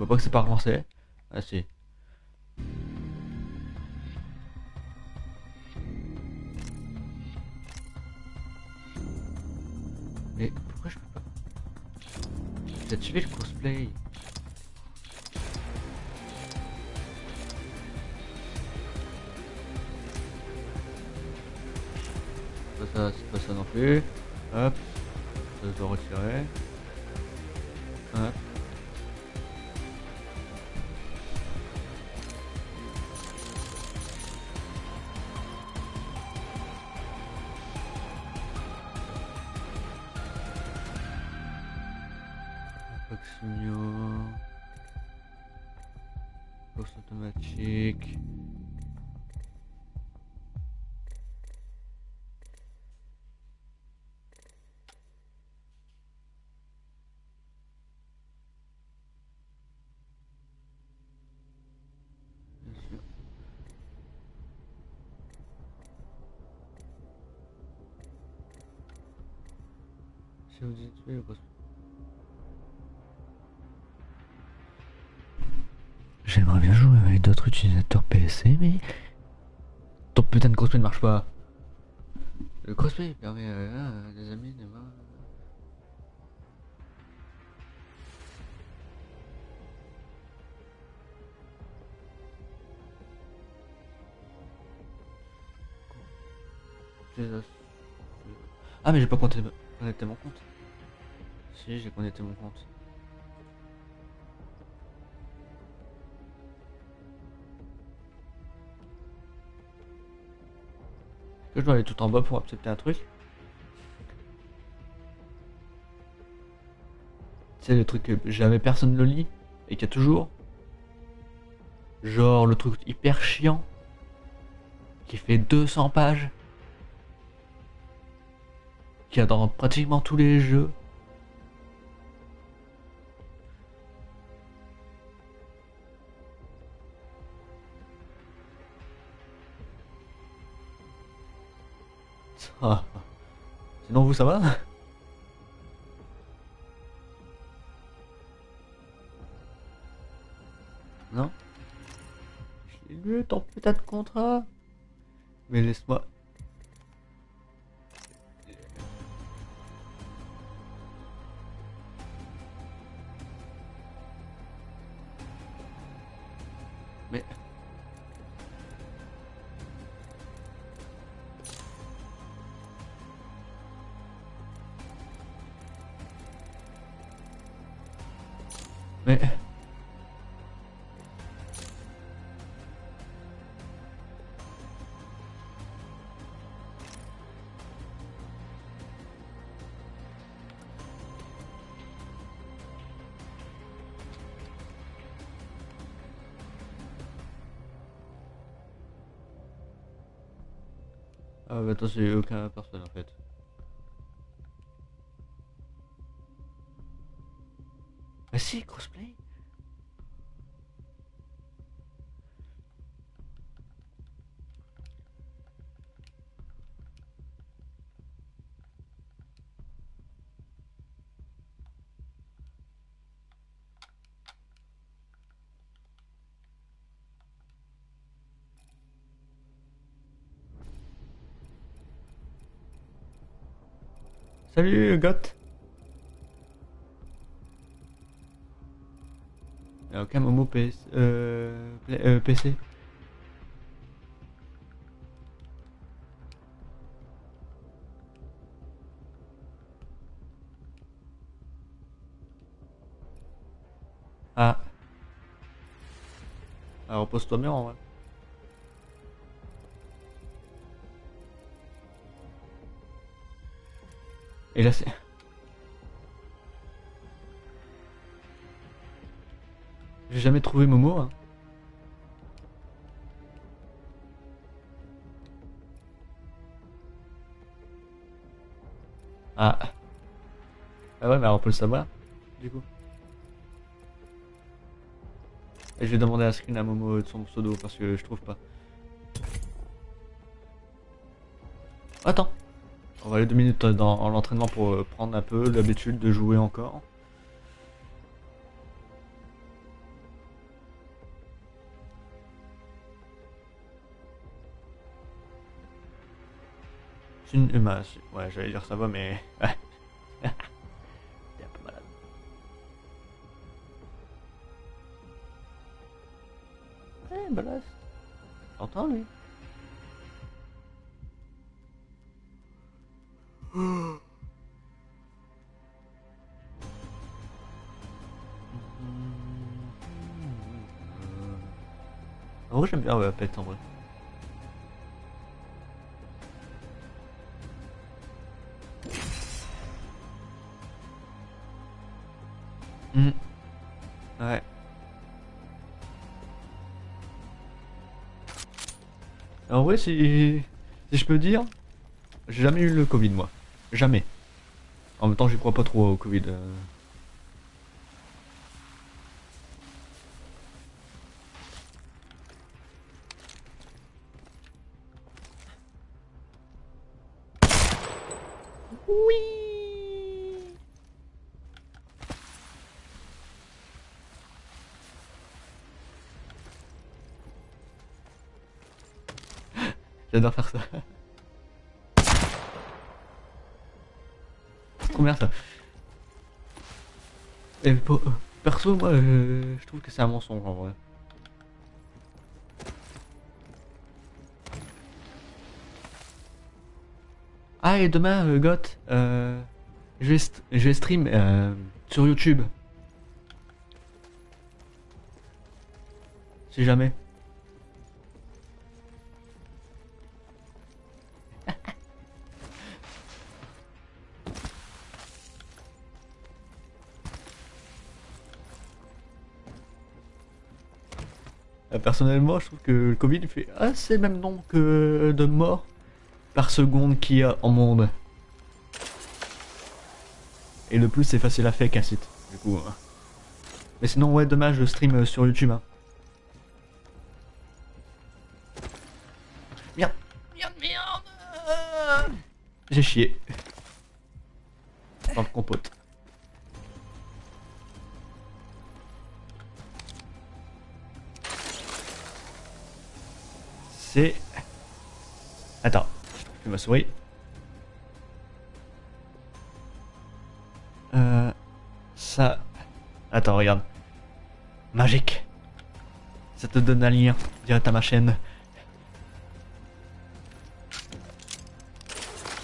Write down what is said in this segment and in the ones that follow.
vois pas que c'est pas relancé. Ah si. Mais pourquoi je peux pas? J'ai tué le cosplay. Pas ça, c'est pas ça non plus. Hop. Ça je dois retirer. Hop. Ah mais j'ai pas connecté connecté mon compte. Si j'ai connecté mon compte. Que je dois aller tout en bas pour accepter un truc? C'est le truc que jamais personne le lit et qu'il y a toujours? Genre le truc hyper chiant qui fait 200 pages. Qui y a dans pratiquement tous les jeux. Ah. Sinon vous ça va? Non? J'ai lu ton putain de contrat Mais laisse-moi... Ah bah attends, j'ai aucun personne en fait. Bah si, crossplay Salut Got Y'a aucun Momo PS, euh, euh, PC Ah. Ah repose-toi bien en vrai Et là c'est... J'ai jamais trouvé Momo. Hein. Ah. Ah ouais, mais alors on peut le savoir, du coup. Et je vais demander un screen à Momo de son pseudo parce que je trouve pas. Attends va aller deux minutes dans l'entraînement pour euh, prendre un peu l'habitude de jouer encore. Une... Euh, bah, ouais, j'allais dire ça va, mais... Bien ouais, Pet en vrai. Hmm. Ouais. En vrai, si, si je peux dire, j'ai jamais eu le Covid moi. Jamais. En même temps, j'y crois pas trop au Covid. euh. J'adore faire ça. C'est trop bien ça. Euh, perso, moi, euh, je trouve que c'est un mensonge en vrai. Ah, et demain, euh, euh, je, vais je stream euh, sur YouTube. Si jamais. Personnellement, je trouve que le Covid fait assez le même nombre que de morts par seconde qu'il y a en monde. Et le plus, c'est facile à faire qu'un site, du coup. hein. Mais sinon, ouais, demain, je stream euh, sur YouTube. Hein. Merde, merde, merde. J'ai chié. Dans le compote. C'est... Attends, je ma souris. Euh... Ça... Attends, regarde. Magique. Ça te donne un lien direct à ma chaîne.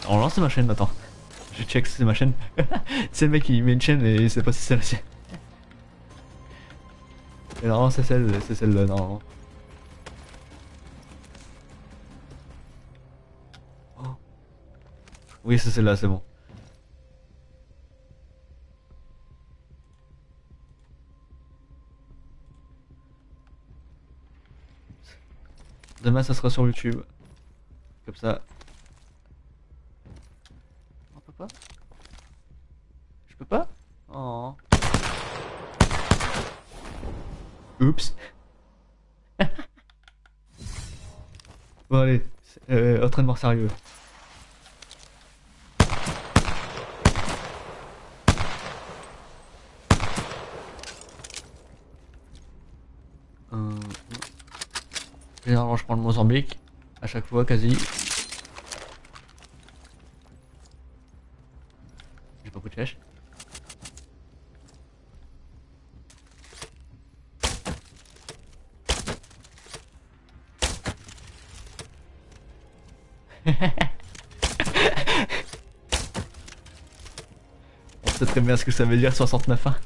On lance ma chaîne, attends. Je check si c'est ma chaîne. c'est le mec qui met une chaîne et il sait pas si c'est la sienne. Et non, c'est celle, c'est celle-là, non. Oui, c'est celle-là, c'est bon. Demain, ça sera sur YouTube. Comme ça. On peut pas? Je peux pas? Oh. Oups. bon allez, euh, entraînement sérieux. je prends le Mozambique. À chaque fois, quasi. J'ai pas beaucoup de flèches. On sait très bien ce que ça veut dire 69 1 hein.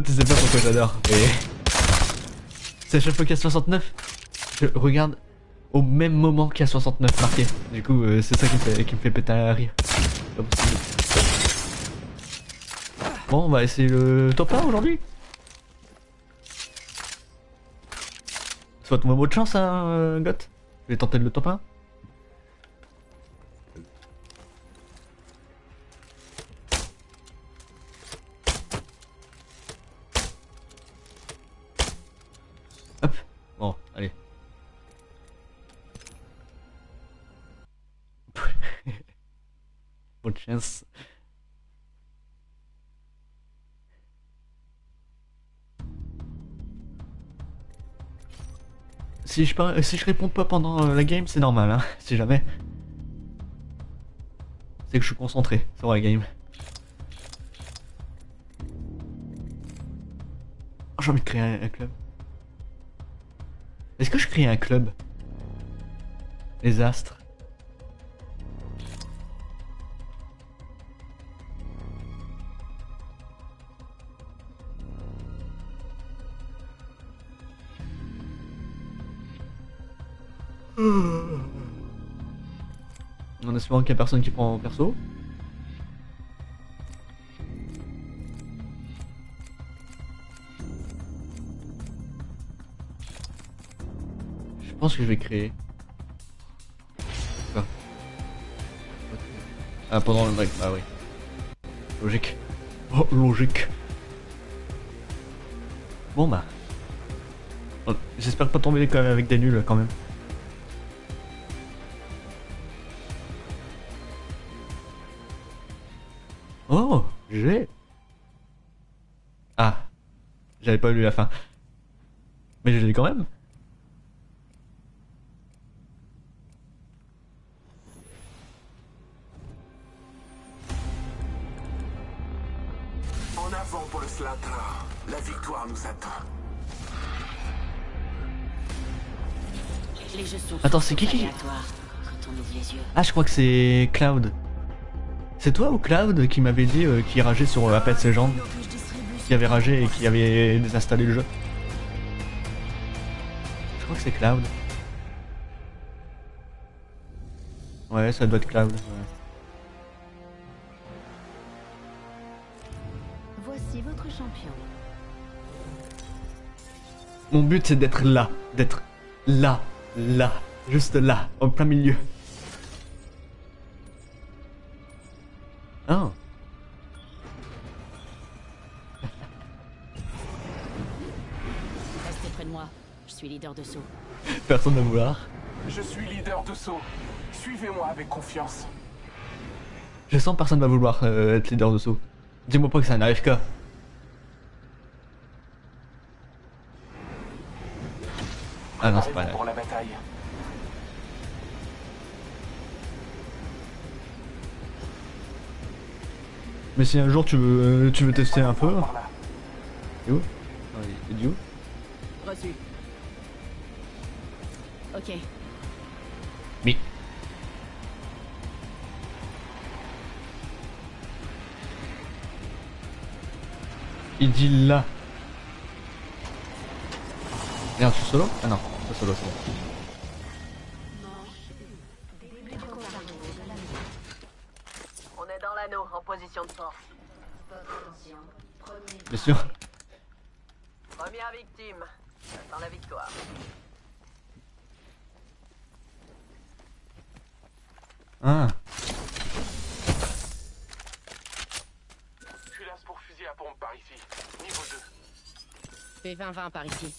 Tu sais- pas pourquoi j'adore. Mais... C'est à chaque fois qu'il y a 69, je regarde au même moment qu'il y a 69 marqué. Du coup, euh, c'est ça qui me, fait, péter un rire. Bon, on va essayer le top 1 aujourd'hui. Souhaite-moi bonne chance, hein, euh, Goth. Je vais tenter le top 1. Si je, réponds pas pendant euh, la game, c'est normal, hein, si jamais. C'est que je suis concentré sur la game. Oh, J'ai envie de créer un, un club. Est-ce que je crée un club? Les astres. En espérant qu'il y a personne qui prend en perso. Je pense que je vais créer. Ah, pendant le break, bah oui. Logique. Oh, logique. Bon bah. J'espère pas tomber quand même avec des nuls quand même. Oh, j'ai. Ah, j'avais pas lu la fin. Mais je l'ai quand même. En avant pour le Slatra. La victoire nous attend. Les jeux sont Attends, c'est qui qui- aléatoires quand on ouvre les yeux. Ah, je crois que c'est Cloud. C'est toi ou Cloud qui m'avait dit euh, qui rageait sur euh, Apex Legends Qui avait ragé et qui avait désinstallé le jeu Je crois que c'est Cloud. Ouais, ça doit être Cloud. ouais. Voici votre champion. Mon but c'est d'être là, d'être là, là, juste là, en plein milieu. Ah, Restez près de moi. Je suis leader de saut. personne ne va vouloir. Je suis leader de saut. Suivez-moi avec confiance. Je sens que personne va vouloir euh, être leader de saut. Dis-moi pas que c'est un AFK. Ah non, c'est pas un pour la bataille. Mais si un jour tu veux, euh, tu veux tester un peu. Là. Il est où Reçu. Ok. Mais. Il dit là. Merde, je suis solo? Ah non, pas solo, c'est bon. Bien sûr. Première victime. J'attends la victoire. Ah. Culasse pour fusil à pompe par ici. Niveau 2. P20-20 par ici.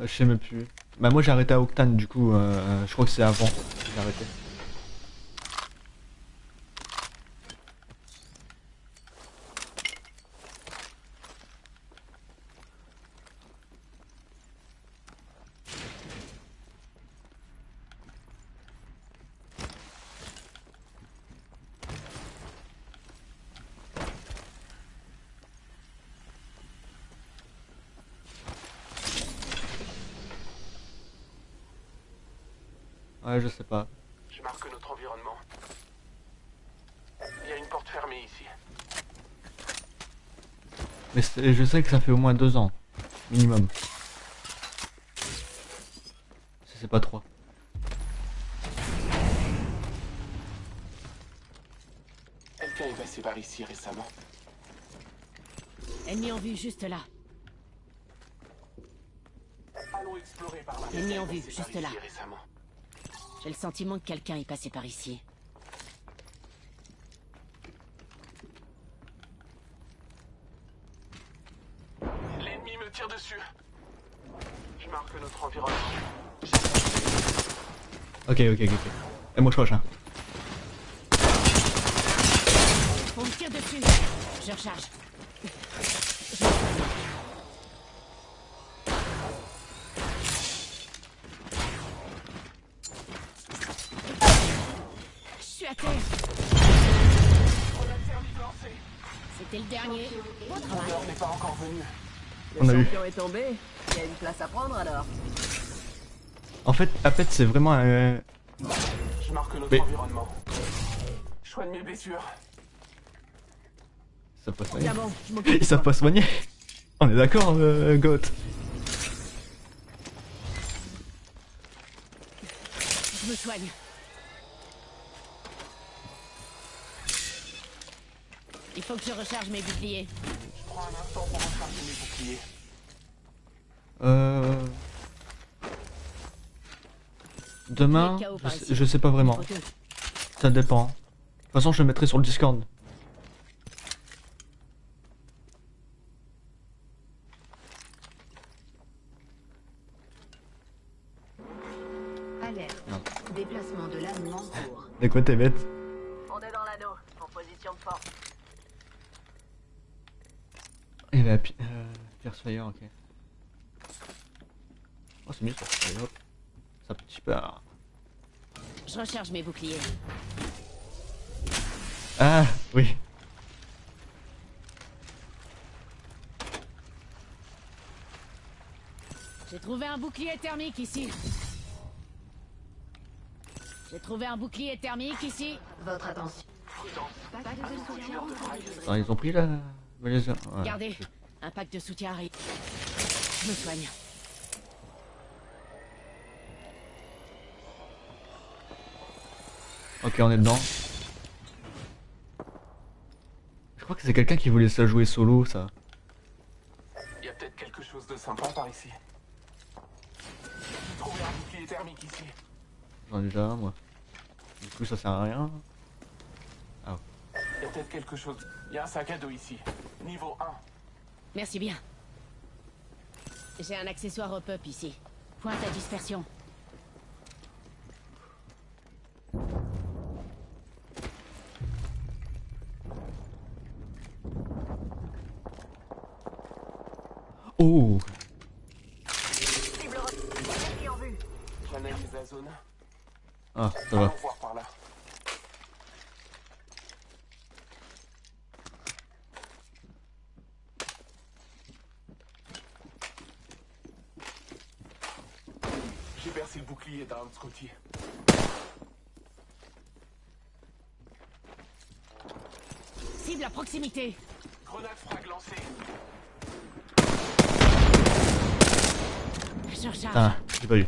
Euh, Je sais même plus. Bah moi j'ai arrêté à Octane du coup, euh, je crois que c'est avant que j'ai arrêté. Ouais je sais pas. Je marque notre environnement. Il y a une porte fermée ici. Mais je sais que ça fait au moins deux ans. Minimum. Si c'est pas trois. Quelqu'un est passé par ici récemment. Ennemi en vue juste là. Allons explorer par là. Ennemi en vue, juste là. récemment. J'ai le sentiment que quelqu'un est passé par ici. L'ennemi me tire dessus. Je marque notre environnement. Ok ok ok ok. Et moi je proche hein. tire dessus. Je recharge. Tombé. Il y a une place à prendre alors. En fait, Apet, c'est vraiment un. Je marque notre Mais- environnement. Je soigne mes blessures. Ça peut soigner. Ils savent pas soigner. On est d'accord, euh, Goth. Je me soigne. Il faut que je recharge mes boucliers. Je prends un instant pour recharger mes boucliers. Euh. Demain, je sais, ici. je sais pas vraiment. Ça dépend. De toute façon, je le mettrai sur le Discord. Alerte. Déplacement de l'âme en cours. De quoi t'es bête On est dans l'anneau, en position de force. Il y avait Pi- euh, Pierce Fire, ok. Oh, c'est mieux ça. Allez, hop. Ça petit peu. Je recharge mes boucliers. Ah, oui. J'ai trouvé un bouclier thermique ici. J'ai trouvé un bouclier thermique ici. Votre attention. Ah, ils ont pris la. Regardez, un pack de soutien arrive. Je me soigne. Ok, on est dedans. Je crois que c'est quelqu'un qui voulait se la jouer solo, ça. Il y a peut-être quelque chose de sympa par ici. J'ai trouvé un bouclier thermique ici. J'en ai déjà un, moi. Du coup, ça sert à rien. Il y a peut-être quelque chose. Il y a un sac à dos ici. Niveau 1. Merci bien. J'ai un accessoire hop-up ici. Pointe à dispersion. Zone. Ah, ça va. voir par là. J'ai bercé le bouclier d'un Scotty. Cible à proximité. Grenade frag lancée. Ah, j'ai pas eu.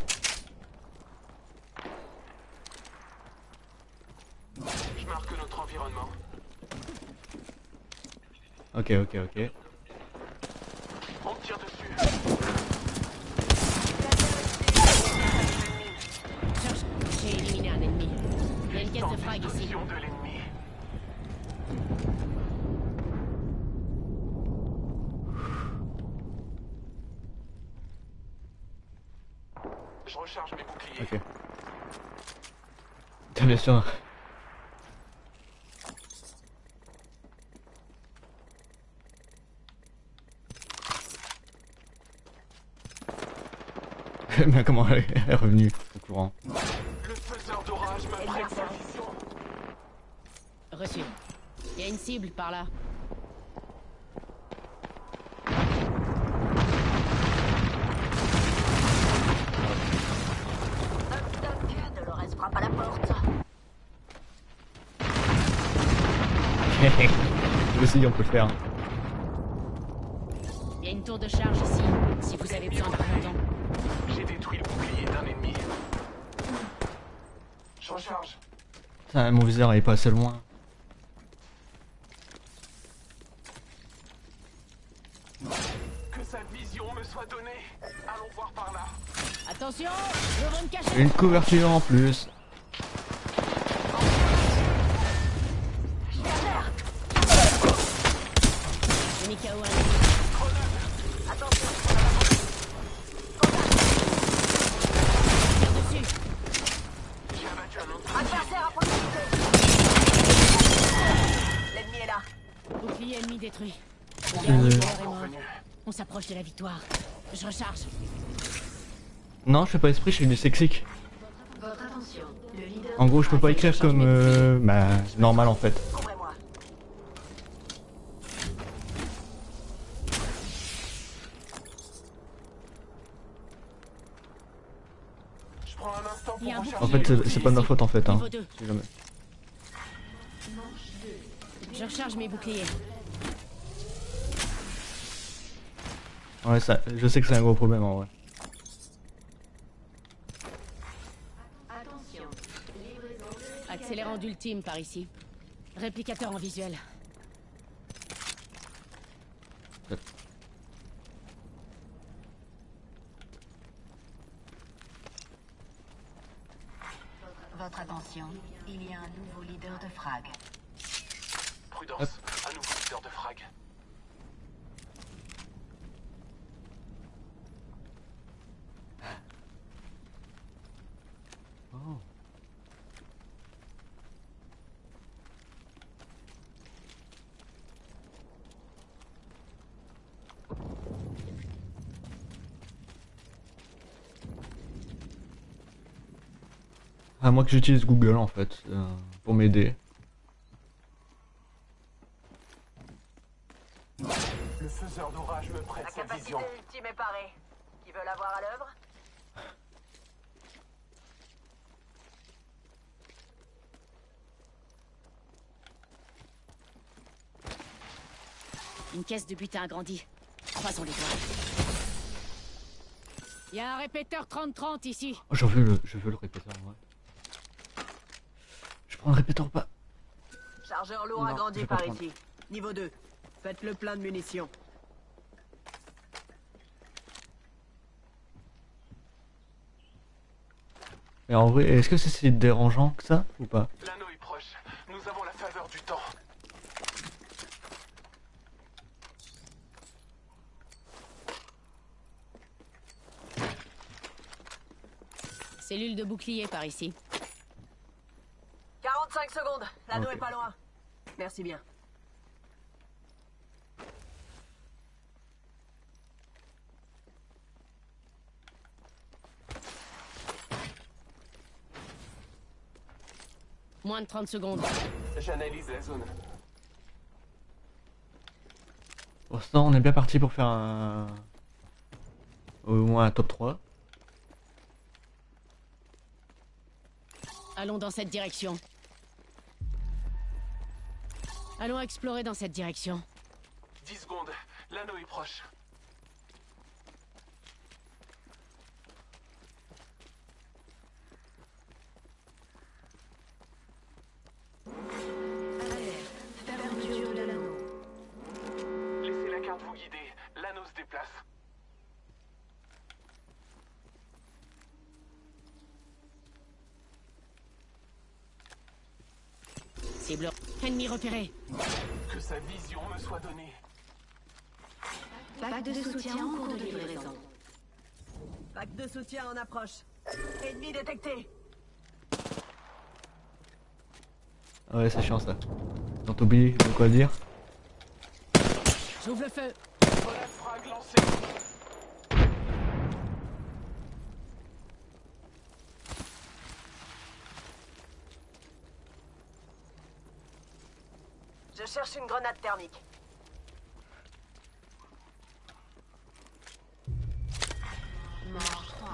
Je marque notre environnement. Ok, ok, ok. On tire dessus. Cherche. J'ai éliminé un ennemi. Il y a une caisse de frag ici. Position de l'ennemi. Je recharge mes boucliers. Ok. T'as bien sûr. Mais comment elle est revenue au courant Le faiseur d'orage prête position. Reçu. Il y a une cible par là. Frappe à la porte. Nous aussi on peut le faire. Putain, mon viseur il est pas assez loin. Que sa vision me soit donnée. Allons voir par là. Attention Je veux me cacher Une couverture en plus. S'approche de la victoire. Je recharge. Non, je fais pas esprit, je suis dyslexique. En gros, je peux pas écrire comme. Euh, bah, normal en fait. En fait, c'est pas de ma faute en fait. Hein. Je recharge mes boucliers. Ouais, ça, je sais que c'est un gros problème en vrai. Attention. Accélérant d'ultime par ici. Réplicateur en visuel. Votre attention. Il y a un nouveau leader de frag. Prudence, un nouveau leader de frag. Oh. À moi que j'utilise Google en fait, euh, pour m'aider. Le faiseur d'orage me prête La sa capacité vision. ultime est parée. Qui veut la voir à l'œuvre? Une caisse de butin agrandie. Croisons les doigts. Il y a un répéteur 30-30 ici. Oh, je veux le, je veux le répéteur ouais. Je prends le répéteur ou pas Chargeur lourd Non, agrandi par prendre. ici. Niveau 2. Faites le plein de munitions. Mais en vrai, est-ce que c'est si dérangeant que ça ou pas? L'anneau est proche. Nous avons la faveur du temps. Cellule de bouclier par ici. 45 secondes. L'anneau est pas loin. Merci bien. Moins de 30 secondes. J'analyse la zone. Pour l'instant, on est bien parti pour faire un. Au moins un top 3. Allons dans cette direction. Allons explorer dans cette direction. 10 secondes. L'anneau est proche. Cible. Ennemi repéré. Que sa vision me soit donnée. Pack de soutien en cours de livraison. Pack de soutien en approche. Ennemi détecté. Ah ouais, c'est chiant ça. Quand t'oublies de quoi dire. J'ouvre le feu. Relève frag lancé. Je cherche une grenade thermique. Manche 3.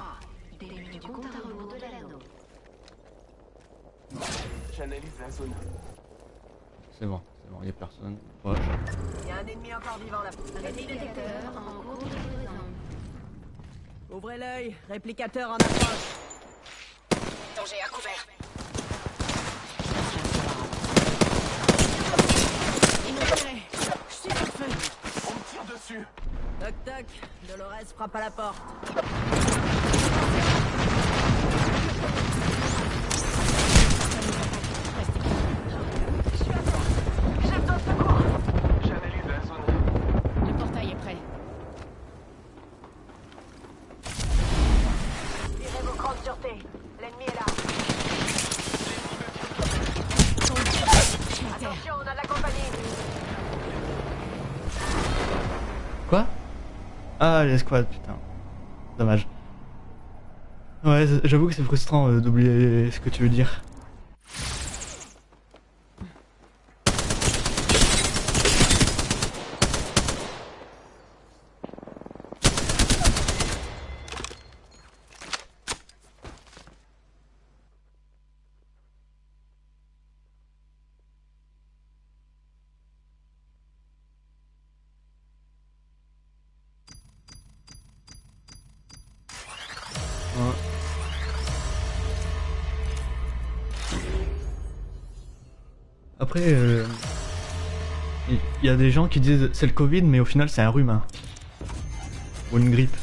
Début du compte à rebours de l'anneau. J'analyse la zone. C'est bon, c'est bon, y'a personne. Proche. Il y a un ennemi encore vivant là. Détecteur en cours de. Ouvrez l'œil, réplicateur en approche. Danger à couvert. Ils m'ont repéré. Je suis en feu. On me tire dessus. Dolores frappe à la porte. J'analyse la zone. Le portail est prêt. Tirez vos crans de sûreté. L'ennemi est là. Sur terre. Attention, on a de la compagnie. Quoi Ah, l'escouade, putain. Dommage. Ouais, j'avoue que c'est frustrant euh, d'oublier ce que tu veux dire. Après, euh, il y, a des gens qui disent c'est le Covid, mais au final c'est un rhume. hein. Ou une grippe.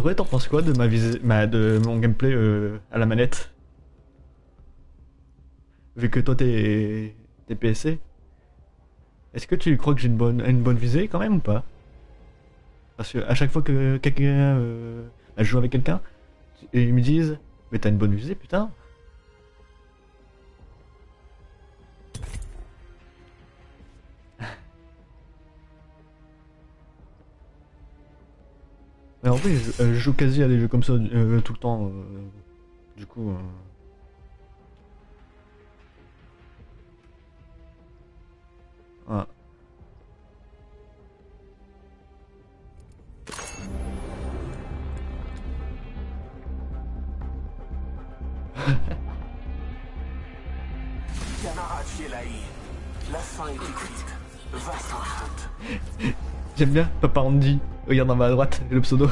En vrai, t'en penses quoi de ma visée, ma, de mon gameplay euh, à la manette? Vu que toi t'es t'es PSC, est-ce que tu crois que j'ai une bonne une bonne visée quand même ou pas? Parce que à chaque fois que quelqu'un euh, bah, joue avec quelqu'un ils me disent mais t'as une bonne visée putain. En vrai, je, euh, je joue quasi à des jeux comme ça euh, tout le temps. euh, du coup. euh. Ouais. Camarade Fielaï, la fin est écrite. Va sans faute. J'aime bien Papa Andy. Regarde en bas à droite, le pseudo.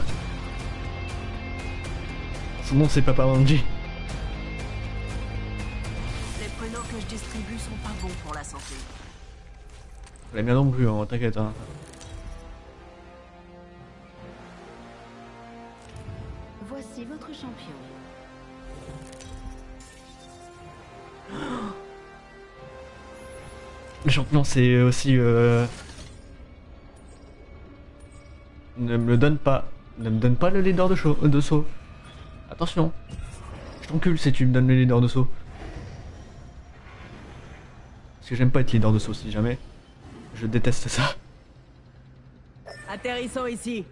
Son nom c'est Papa Andy. Les prénoms que je distribue sont pas bons pour la santé. Non plus, hein, t'inquiète. Hein. Voici votre champion. Le champion c'est aussi... Euh... Ne me le donne pas. Ne me donne pas le leader de, show, de saut. Attention. Je t'encule si tu me donnes le leader de saut. Parce que j'aime pas être leader de saut si jamais. Je déteste ça. Atterrissons ici.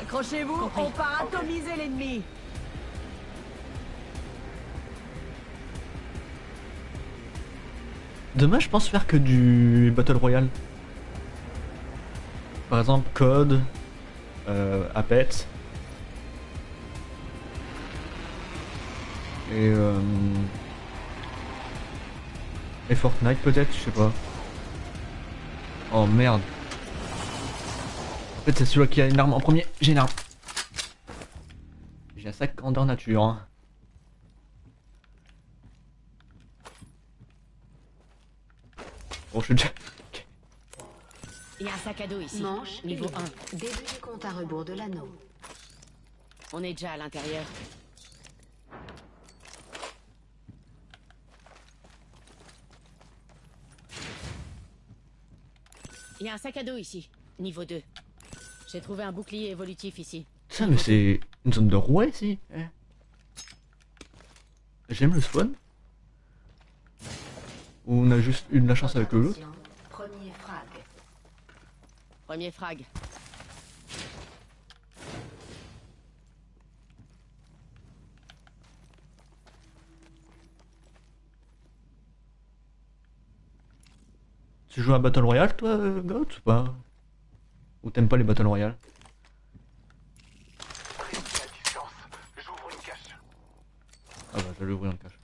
Accrochez-vous, on part atomiser l'ennemi. Demain, je pense faire que du Battle Royale. Par exemple, Code, euh, Apex. Et, euh, et Fortnite peut-être, je sais pas. Oh merde. En fait, c'est celui qui a une arme en premier. J'ai une arme. J'ai un sac grandeur nature. hein. Bon, je suis déjà. Il y a un sac à dos ici. Manche Niveau et 1. Début du compte à rebours de l'anneau. On est déjà à l'intérieur. Il y a un sac à dos ici. Niveau 2. J'ai trouvé un bouclier évolutif ici. Ça, mais c'est une zone de roi ici. eh. J'aime le spawn. Ou on a juste eu de la chance avec le lot. Premier frag. Tu joues à Battle Royale toi, Goat ou pas? Ou t'aimes pas les Battle Royale? Restez à distance. J'ouvre une cache. Ah bah je vais l'ouvrir le cache.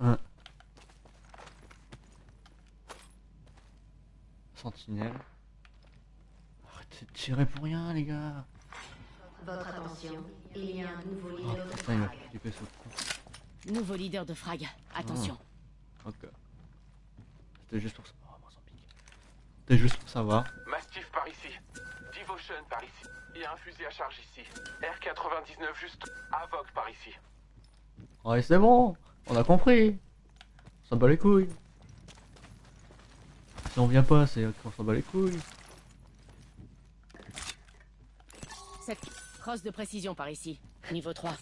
Ouais. sentinelle. Arrêtez de tirer pour rien, les gars. Votre attention, il y a un nouveau Oh leader de putain, il m'a frag. fait flipper ce de frag. Attention. Ok. C'était juste pour ça. Oh. C'était juste pour savoir. Mastiff par ici. Devotion par ici. Il y a un fusil à charge ici. R99 juste. Avoc par ici. Ouais, c'est bon. On a compris. On s'en bat les couilles. Si on vient pas, c'est qu'on s'en bat les couilles. Cette crosse de précision par ici. Niveau 3.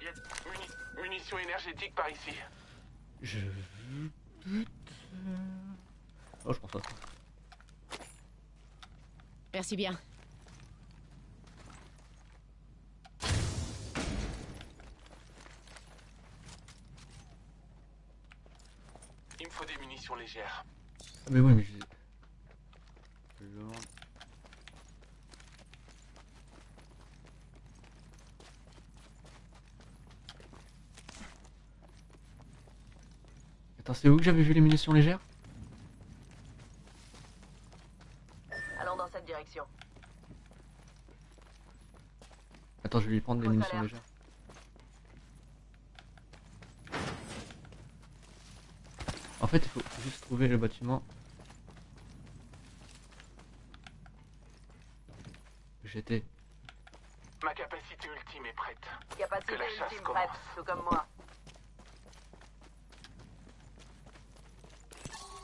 Il y a muni- munitions énergétiques par ici. Je. Oh, je pense à ça. Merci bien. Il me faut des munitions légères. Ah, mais oui, mais je. Attends, c'est où que j'avais vu les munitions légères? Allons dans cette direction. Attends, je vais lui prendre les munitions légères. En fait, il faut juste trouver le bâtiment. où J'étais. Ma capacité ultime est prête. Capacité Que la chasse ultime prête, tout comme moi.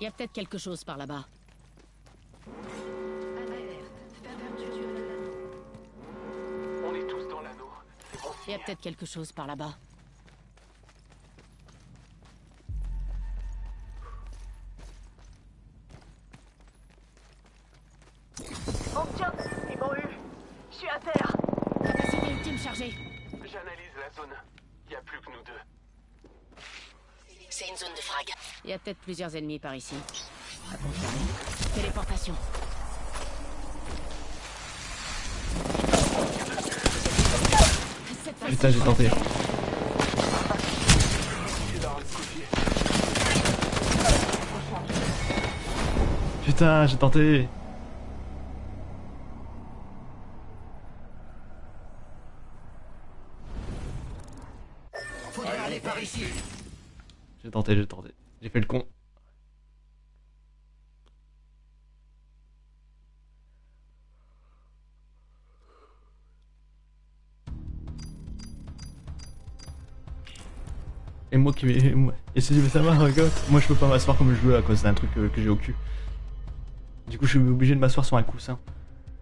Il y a peut-être quelque chose par là-bas. On est tous dans l'anneau. C'est bon Il y a peut-être quelque chose par là-bas. Peut-être plusieurs ennemis par ici. Téléportation. Putain, j'ai tenté. Putain, j'ai tenté. Moi- Et si ça va, regarde, moi je peux pas m'asseoir comme je veux à cause d'un truc euh, que j'ai au cul. Du coup, je suis obligé de m'asseoir sur un coussin.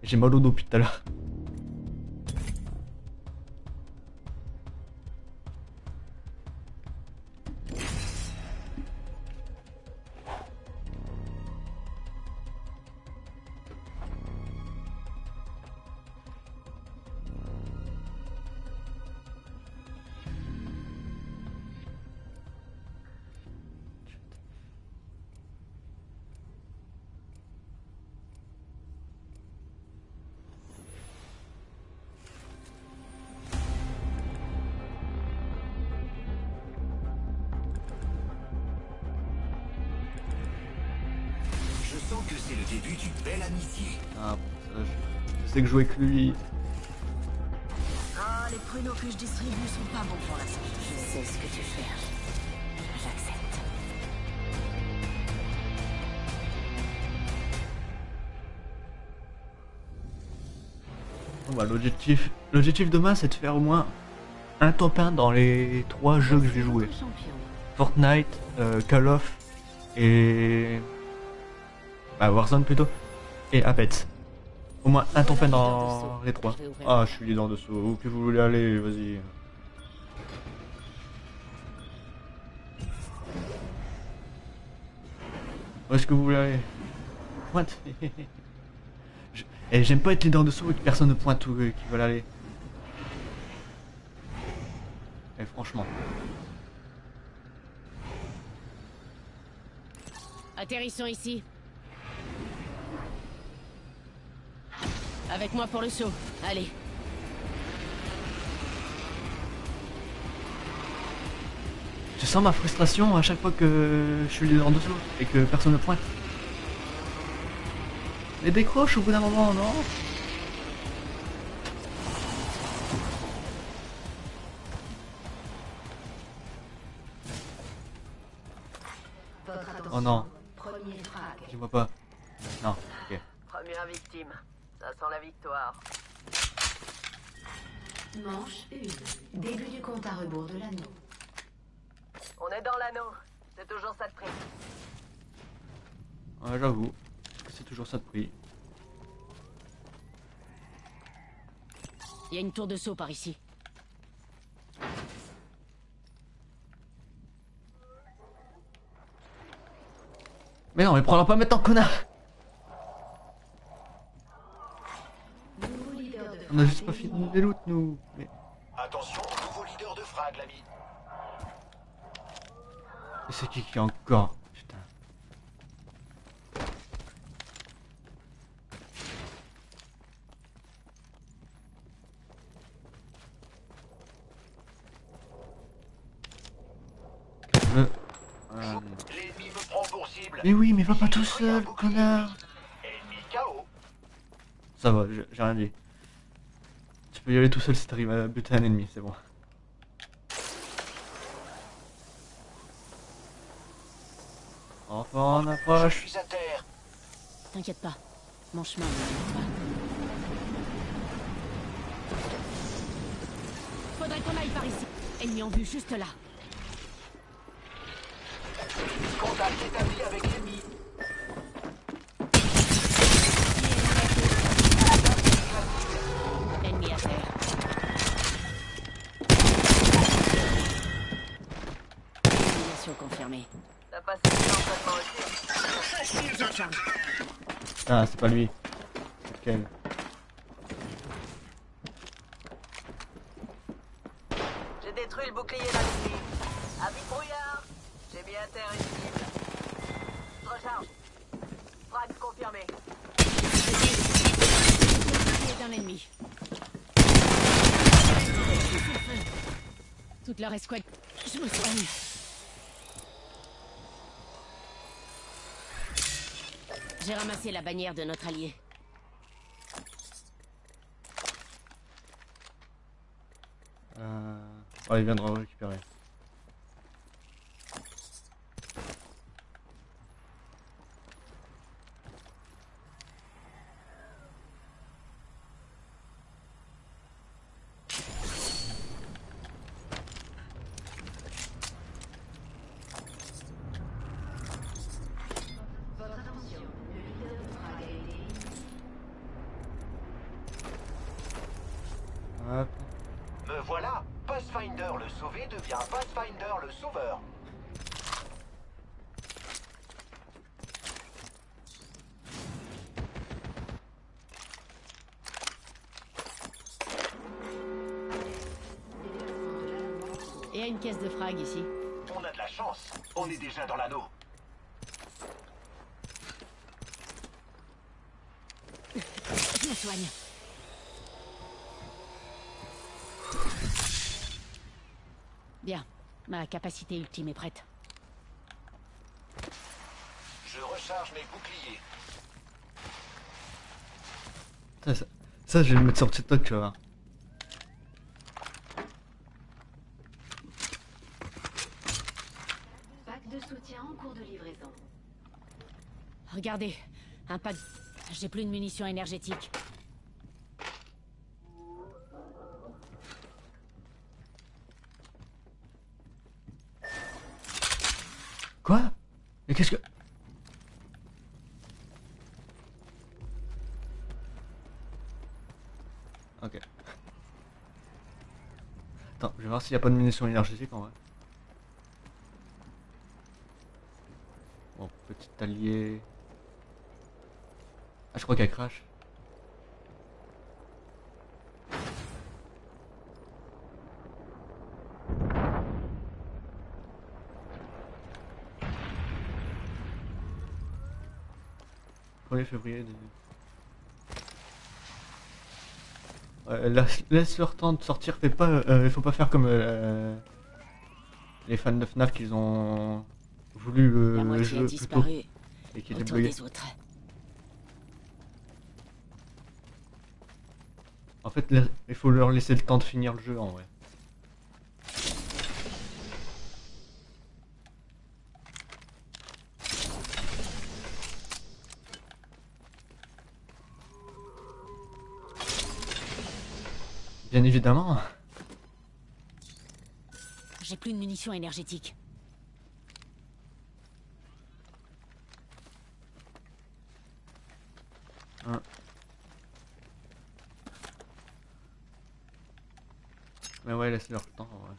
J'ai mal au dos depuis tout à l'heure. Que jouer avec lui. Ah, les pruneaux que je distribue sont pas bons pour la santé. Je sais ce que tu fais. J'accepte. Bon, bah, l'objectif, l'objectif demain, c'est de faire au moins un top 1 dans les trois jeux que je vais jouer. Fortnite, euh, Call of et bah, Warzone plutôt et Apex. Au moins un 1 dans les trois. Ah, je suis leader de saut. Où que vous voulez aller, vas-y. Où est-ce que vous voulez aller? Pointe. Je- Et j'aime pas être leader de saut et que personne ne pointe où euh, qui veulent aller. Et franchement. Atterrissons ici. Avec moi pour le saut. Allez. Tu sens ma frustration à chaque fois que je suis en dessous et que personne ne pointe. Mais décroche au bout d'un moment, non? Victoire. Manche 1. Début du compte à rebours de l'anneau. On est dans l'anneau. C'est toujours ça de prix. Ouais, j'avoue. C'est toujours ça de prix. Il y a une tour de saut par ici. Mais non, mais prends-la pas maintenant, connard Nouveau leader de On a juste pas fini des loots, nous. Mais Attention, nouveau leader de frag, l'ami. mais c'est qui qui est encore Putain. Euh, euh, L'ennemi me prend pour cible. Mais oui, mais va pas tout seul, connard. Ça va, j'ai rien dit. Tu peux y aller tout seul si t'arrives à buter un ennemi, c'est bon. Enfin, on Je approche. suis à terre. T'inquiète pas. Mon chemin ne m'arrête pas. Faudrait qu'on aille par ici. Ennemi en vue juste là. Contact établi avec Confirmée. T'as passé l'entraînement aussi. Ah, c'est pas lui. C'est. J'ai détruit le bouclier d'un ennemi. Avis brouillard. J'ai mis à terre une cible. Recharge. Frag confirmé. Bouclier d'un ennemi. Toute leur escouade. Je me soigne. J'ai ramassé la bannière de notre allié. Euh... Oh, il viendra récupérer. Votre attention. Le leader de frag a été éliminé. Hop. Me voilà. Pathfinder le sauvé devient Pathfinder le sauveur. Et à une caisse de frag ici. On a de la chance. On est déjà dans l'anneau. Bien. Ma capacité ultime est prête. Je recharge mes boucliers. Ça, ça, ça, je vais le mettre sur TikTok, tu vas voir. Pack de soutien en cours de livraison. Regardez. Un de... J'ai plus de munitions énergétiques. Quoi Mais qu'est-ce que... Ok. Attends, je vais s'il n'y a pas de munitions énergétiques en vrai. Bon, petit allié. Ah, je crois qu'elle crash. Premier février. Ouais, laisse, leur temps de sortir, fais pas, euh, faut pas faire comme euh, les fans de FNAF qu'ils ont voulu le, jeu plus tôt et des autres. En fait, il faut leur laisser le temps de finir le jeu en vrai. Bien évidemment. J'ai plus de munitions énergétiques. Mais ouais, laisse-leur le temps. Ouais.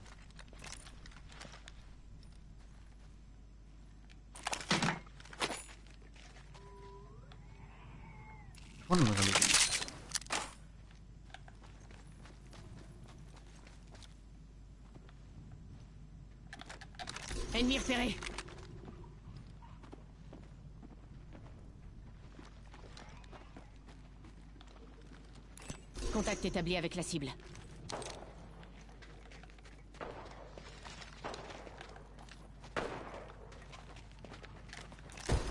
Je crois qu'on aurait les- Ennemi repéré. Établi avec la cible.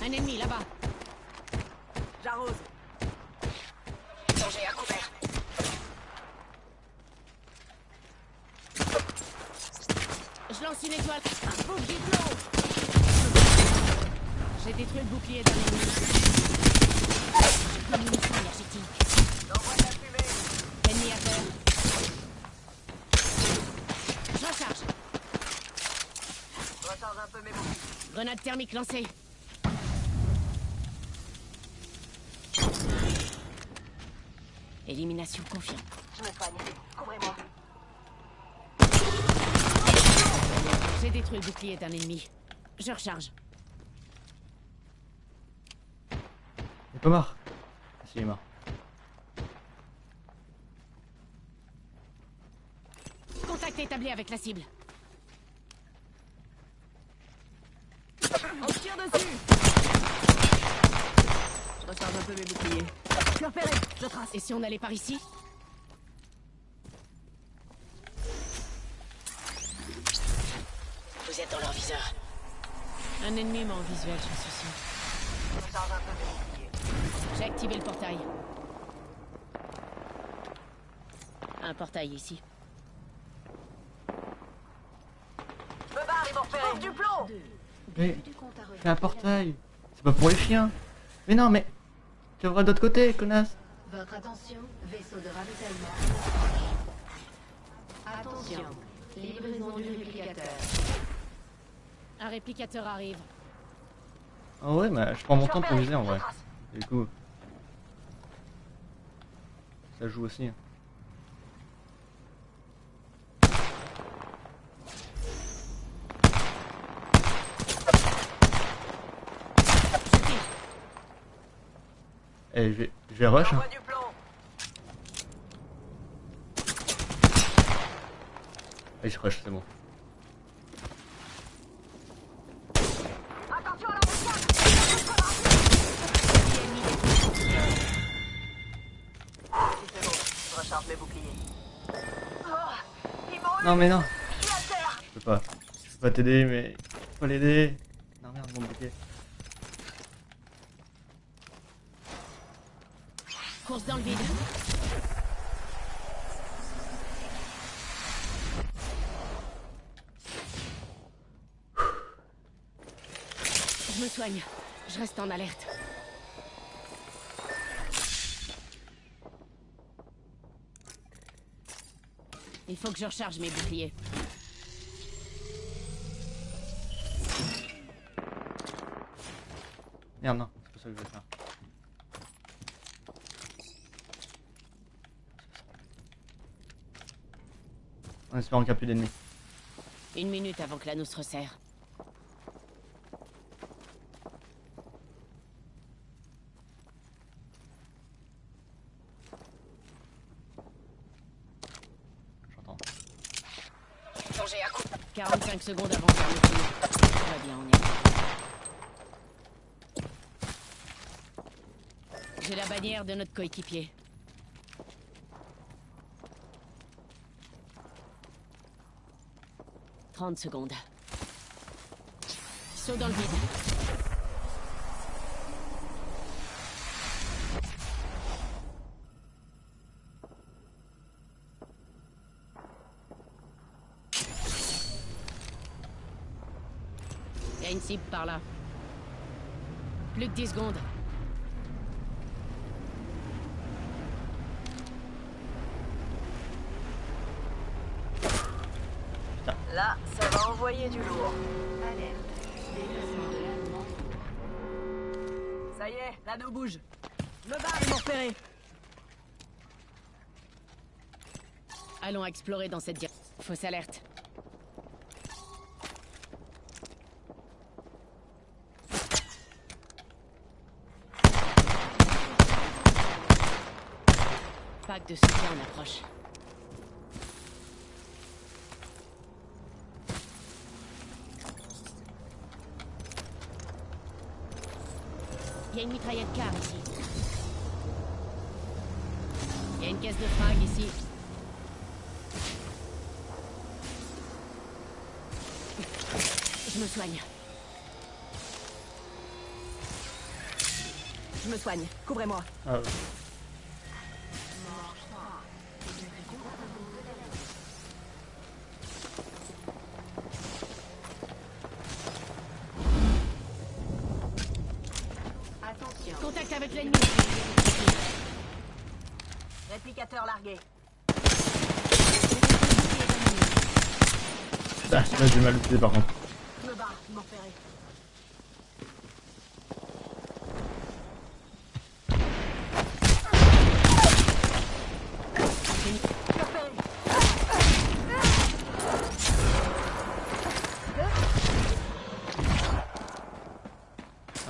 Un ennemi là-bas. J'arrose. Danger à couvert. Je lance une étoile. Un beau diplôme. J'ai détruit le bouclier d'un ennemi. J'ai plus de munitions énergétiques. J'envoie de la fumée. Ennemi à terre. Je recharge. Je recharge un peu mes boucliers. Grenade thermique lancée. Élimination confiante. Je me soigne. Couvrez-moi. J'ai détruit le bouclier d'un ennemi. Je recharge. Il est pas mort. Ah, si, il est mort. Contact établi avec la cible. On tire dessus. Je recharge un peu mes boucliers. Je suis repéré. Je trace. Et si on allait par ici? Vous êtes dans leur viseur. Un ennemi m'a en visuel, j'en suis sûr. Je. J'ai activé le portail. Un portail ici. Je me barre, ils du plomb. Mais c'est un portail. C'est pas pour les chiens. Mais non, mais tu ouvres de l'autre côté, connasse. Votre attention, vaisseau de ravitaillement. Attention, livraison du réplicateur. Un réplicateur arrive. Ah ouais, mais je prends mon temps pour viser en vrai. Du coup, ça joue aussi. hein. Je tire. Eh, je vais, je vais rush. hein. J'envoie du plomb. Allez, je rush, c'est bon. Oh. Non, mais non, Je suis à terre. je peux pas. Je peux pas t'aider, mais faut l'aider. Non, merde, mon bouquet. Course dans le vide. Je me soigne. Je reste en alerte. Il faut que je recharge mes boucliers. Merde, non, c'est pas ça que je vais faire. En espérant qu'il n'y a plus d'ennemis. Une minute avant que l'anneau se resserre. J'entends. Danger à coup. 45 secondes avant de fermeture. Tout va bien, on est. J'ai la bannière de notre coéquipier. Trente secondes. Saut dans le vide. Il y a une cible par là. Plus que 10 secondes. Là, ça va envoyer du lourd. Alerte. Déplacement de l'allemand. Ça y est, l'anneau bouge. Barre, ils m'ont repéré. Allons explorer dans cette direction. Fausse alerte. De soutien en approche. Il y a une mitraillette car ici. Il y a une caisse de frag ici. Je me soigne. Je me soigne. Couvrez-moi. Ah. Attention. Contact avec l'ennemi. Réplicateur largué. Mal utilisé par contre. Je me barre, ils m'ont repéré. Repéré.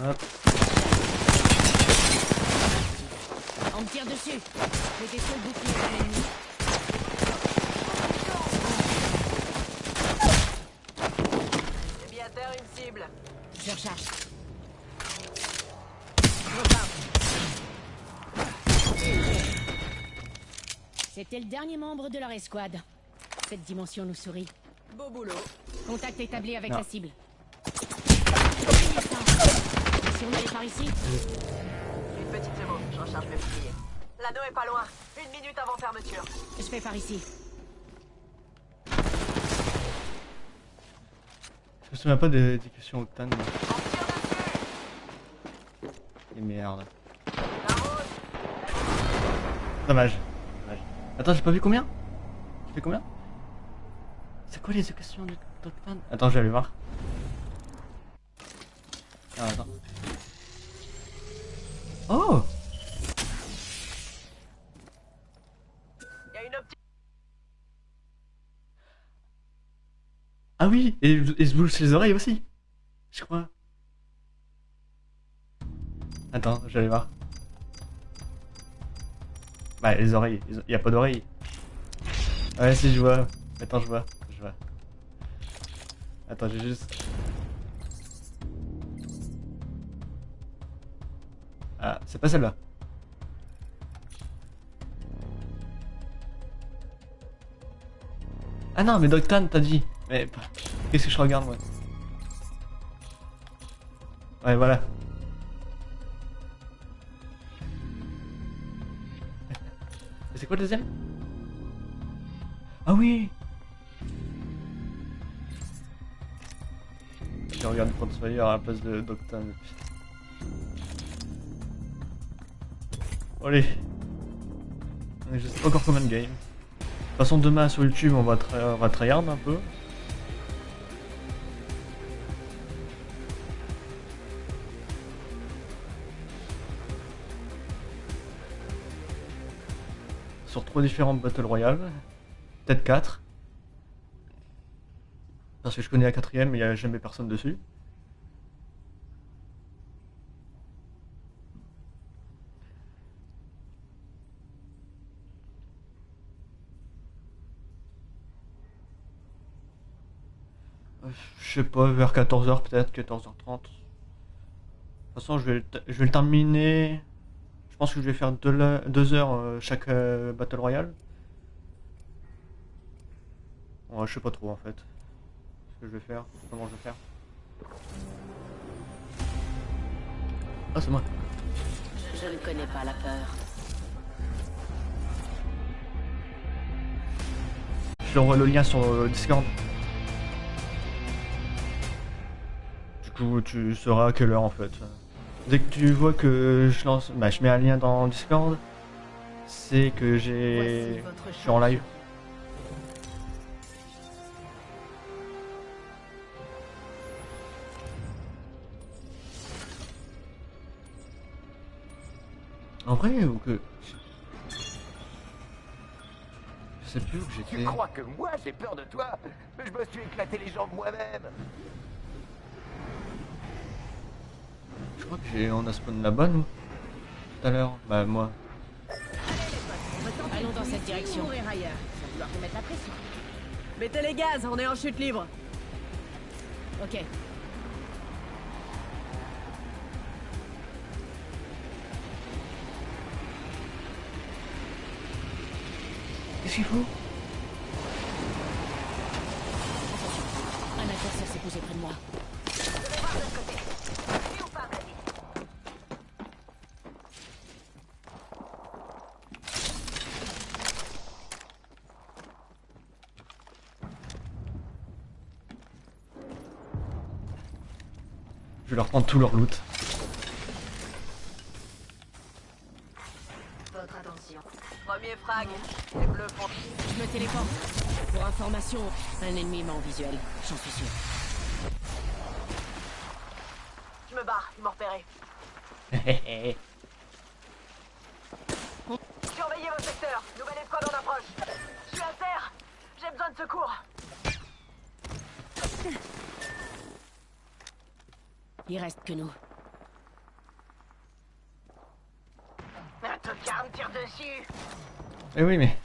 Hop. On me tire dessus. J'ai des seuls boucliers sur l'ennemi. C'est bien terre une cible. Je recharge. C'était le dernier membre de leur escouade. Cette dimension nous sourit. Beau boulot. Contact établi avec Non. la cible. Si on allait par ici Une petite seconde, je recharge mes boucliers. L'anneau est pas loin. Une minute avant fermeture. Je fais par ici. Je me souviens pas des, des questions Octane. On tire dessus. Et merde. Dommage. Dommage. Attends, j'ai pas vu combien? Fait combien? C'est quoi les questions d'Octane Attends, je vais aller voir. Ah, attends. Oh. Ah oui Et il se bouge les oreilles aussi Je crois. Attends, aller voir. Bah, les oreilles. Il y a pas d'oreilles. Ouais, si, je vois. Attends, je vois. Je vois. Attends, j'ai juste. Ah, c'est pas celle-là. Ah non, mais Doctan, t'as dit. Mais bah, qu'est-ce que je regarde moi? Ouais, voilà. C'est quoi le deuxième? Ah oui Je regarde Crossfire à la place de Doctan. Allez. Je sais pas encore combien de games. De toute façon, demain sur YouTube, on va, on va tryhard un peu. Sur trois différentes Battle Royale. Peut-être quatre. Parce que je connais la quatrième, mais il n'y a jamais personne dessus. Je sais pas, vers 14h peut-être, 14h30. De toute façon, je vais, je vais le terminer. Je pense que je vais faire 2 heures euh, chaque euh, Battle Royale. Ouais, je sais pas trop en fait. Ce que je vais faire, comment je vais faire. Ah, c'est moi. Je ne connais pas la peur. Je t'envoie le lien sur euh, Discord. Du coup, tu sauras à quelle heure en fait. Dès que tu vois que je lance, bah, je mets un lien dans Discord, c'est que j'ai, je suis en live. En vrai ou que je sais plus où Tu j'étais. crois que moi j'ai peur de toi Je me suis éclaté les jambes moi-même. Je crois que j'ai on a spawn là-bas nous. Tout à l'heure. Bah moi. Allons dans cette direction. Mourir ailleurs. Ça va vouloir te mettre la pression. Mettez les gaz, on est en chute libre. Ok. Qu'est-ce qu'il faut Un adversaire s'est posé près de moi. Je vais leur prendre tout leur loot. Votre attention. Premier frag. Je me téléporte. Pour information, un ennemi m'a en visuel. J'en suis sûr. Je me barre, ils m'ont repéré. Surveillez vos secteurs. Nouvelle escouade en approche. Je suis à terre. J'ai besoin de secours. Il reste que nous. Un tocard me tire dessus. Eh oui mais.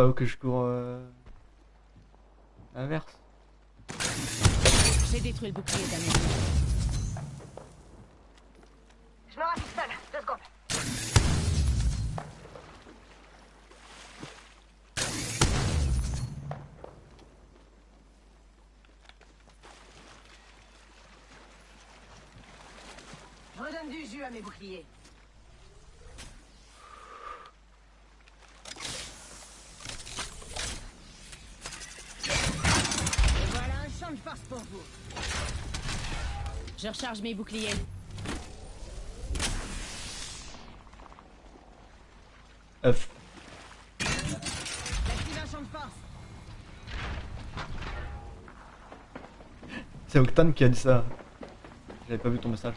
Pas où que je cours euh... Inverse. J'ai détruit le bouclier d'un ennemi. Je me rassure seul. Deux secondes. Je redonne du jus à mes boucliers. Et voilà un champ de force pour vous. Je recharge mes boucliers. Force. C'est Octane qui a dit ça. J'avais pas vu ton message.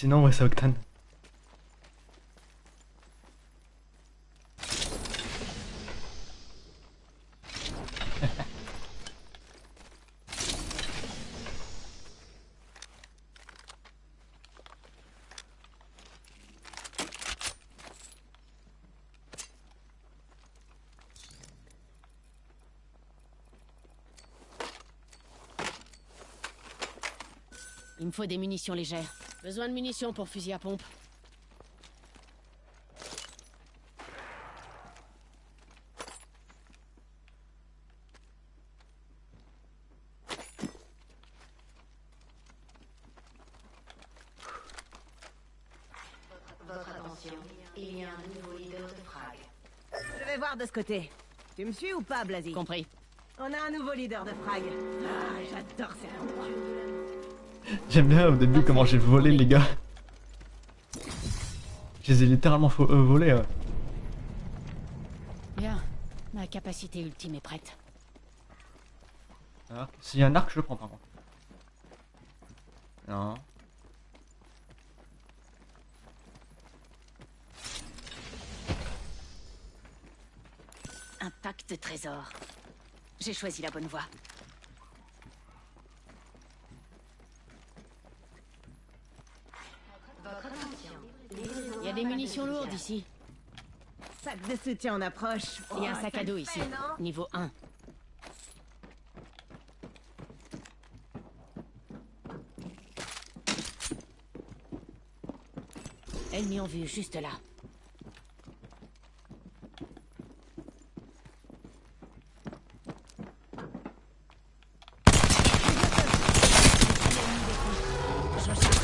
Sinon, ouais, c'est Octane. Il me faut des munitions légères. Besoin de munitions pour fusil à pompe. Votre attention. Il y a un nouveau leader de frag. Je vais voir de ce côté. Tu me suis ou pas, Blasi Compris. On a un nouveau leader de frag. Ah, j'adore cet endroit. J'aime bien au début comment j'ai volé les gars. Je les ai littéralement euh, volés. Bien, ma capacité ultime est prête. Ah, s'il y a un arc, je le prends par contre. Non. Un pack de trésors. J'ai choisi la bonne voie. Des munitions lourdes ici. Sac de soutien en approche. Il y a un sac à dos ici. Niveau 1. Ennemis en vue, juste là. Je recharge.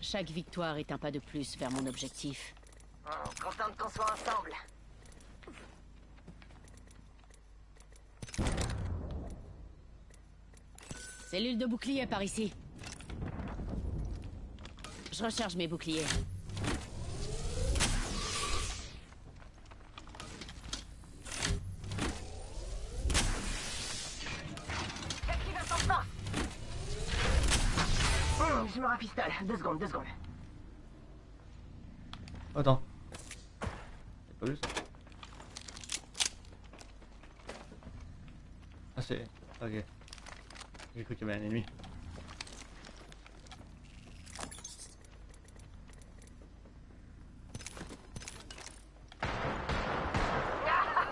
Chaque victoire est un pas de plus vers mon objectif. Oh, contente qu'on soit ensemble. Cellule de bouclier par ici. Je recharge mes boucliers. Hum, je me rafistole. Deux secondes, deux secondes. Attends. J'ai pas ça. Ah c'est... Ok. J'ai cru qu'il y avait un ennemi.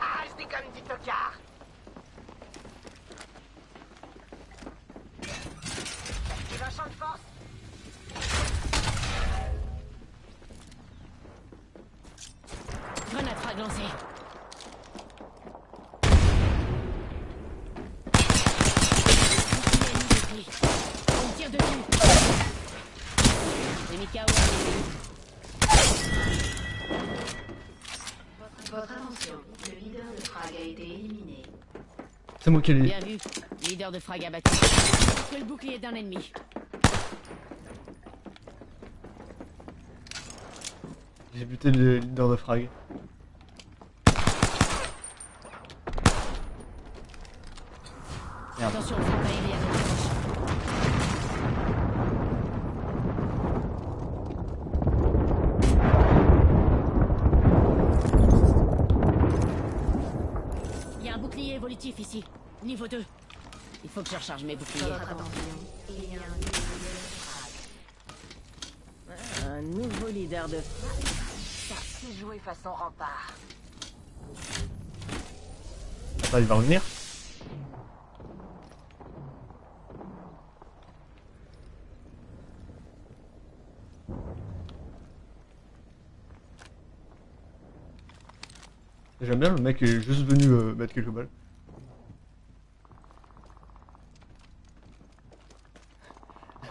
Ah, je comme du tocard. Active un champ de force. Grenade frag lancée. Bouclier ennemi détruit. On me tire dessus. KO. Votre attention. Le leader de frag a été éliminé. C'est moi qui l'ai... Bien vu. Leader de frag abattu. Que le bouclier d'un ennemi. J'ai buté le leader de frag. Merde. Attention, frappe aérienne. Il y a un bouclier évolutif ici. Niveau 2. Il faut que je recharge mes boucliers. Votre attention. Il y a un nouveau leader de frag. Un nouveau leader de Ça, c'est joué façon rempart. Attends, il va revenir J'aime bien le mec qui est juste venu euh, mettre quelques balles.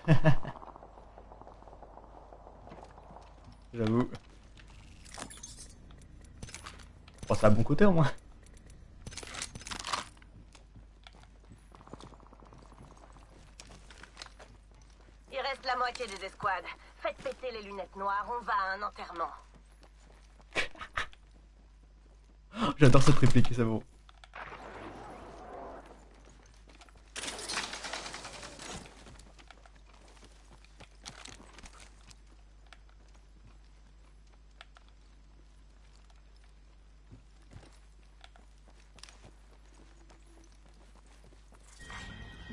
J'avoue. Bon, c'est à bon côté au moins. Il reste la moitié des escouades. Faites péter les lunettes noires, on va à un enterrement. J'adore cette réplique, c'est bon.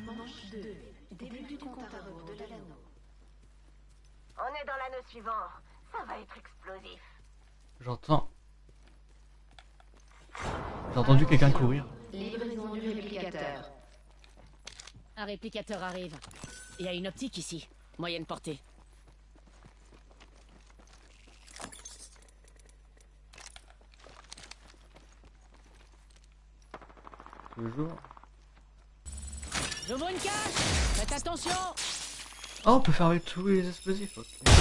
Manche 2. Début du compte à rebours de l'anneau. On est dans l'anneau suivant. Ça va être explosif. J'entends. J'ai entendu quelqu'un courir. Livraison du réplicateur. Un réplicateur arrive. Il y a une optique ici. Moyenne portée. Toujours. J'ouvre une cage Faites attention Oh, on peut faire avec tous les explosifs. ok.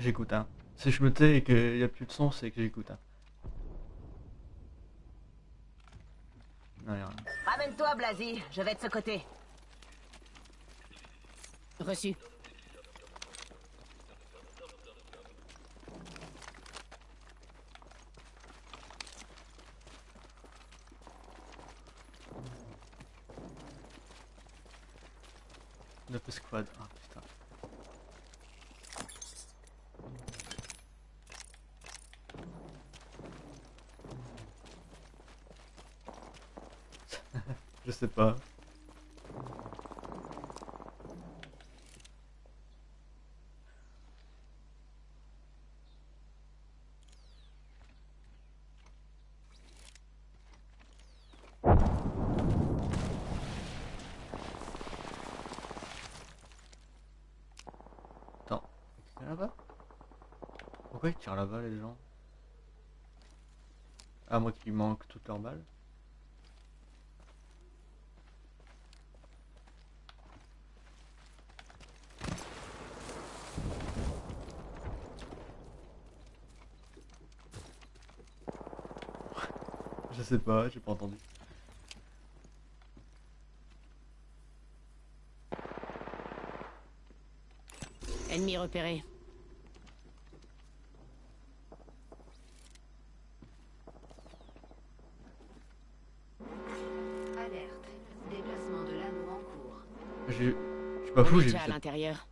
J'écoute. Hein. Si je me tais et qu'il n'y a plus de son, c'est que j'écoute. Hein. Non, y a rien. Ramène-toi, Blasi. Je vais de ce côté. Reçu. Neuf squad. Ah putain. Je sais pas. Attends, c'est là-bas Pourquoi ils tirent là-bas les gens? À moi qui manque toutes leurs balles. Je sais pas, j'ai pas entendu. Ennemi repéré. Pas fou, j'ai vu l'intérieur.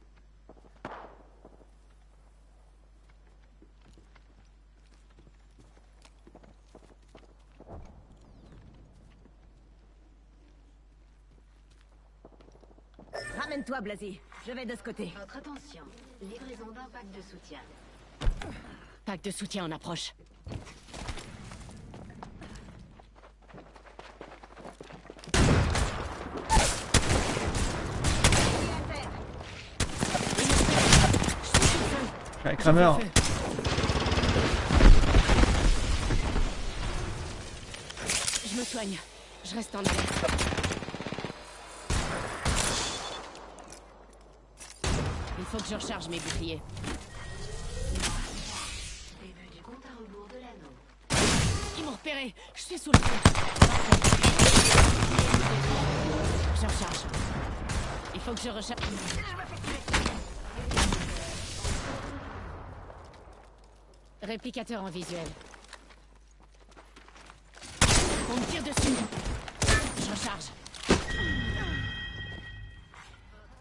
Ramène-toi, Blasi. Je vais de ce côté. Votre attention. Livraison d'un pack de soutien. Pack de soutien en approche. Ouais, Kramer, Je me soigne. Je reste en alerte. Il faut que je recharge mes boucliers. Ils m'ont repéré. Je suis sous le feu. Je recharge. Il faut que je recharge. Réplicateur en visuel. On me tire dessus. Je recharge.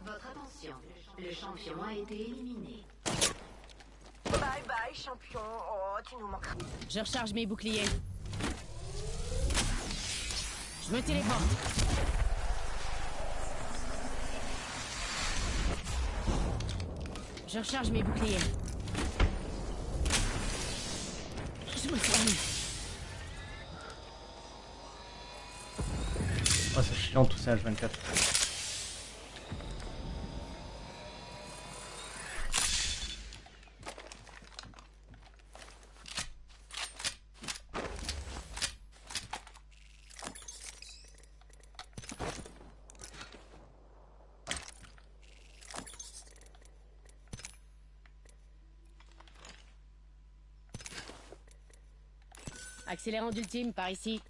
Votre attention. Le champion a été éliminé. Bye bye, champion. Oh, tu nous manqueras. Je recharge mes boucliers. Je me téléporte. Je recharge mes boucliers. Je me soigne. Oh, c'est chiant tout ça H24. Accélérant d'ultime par ici.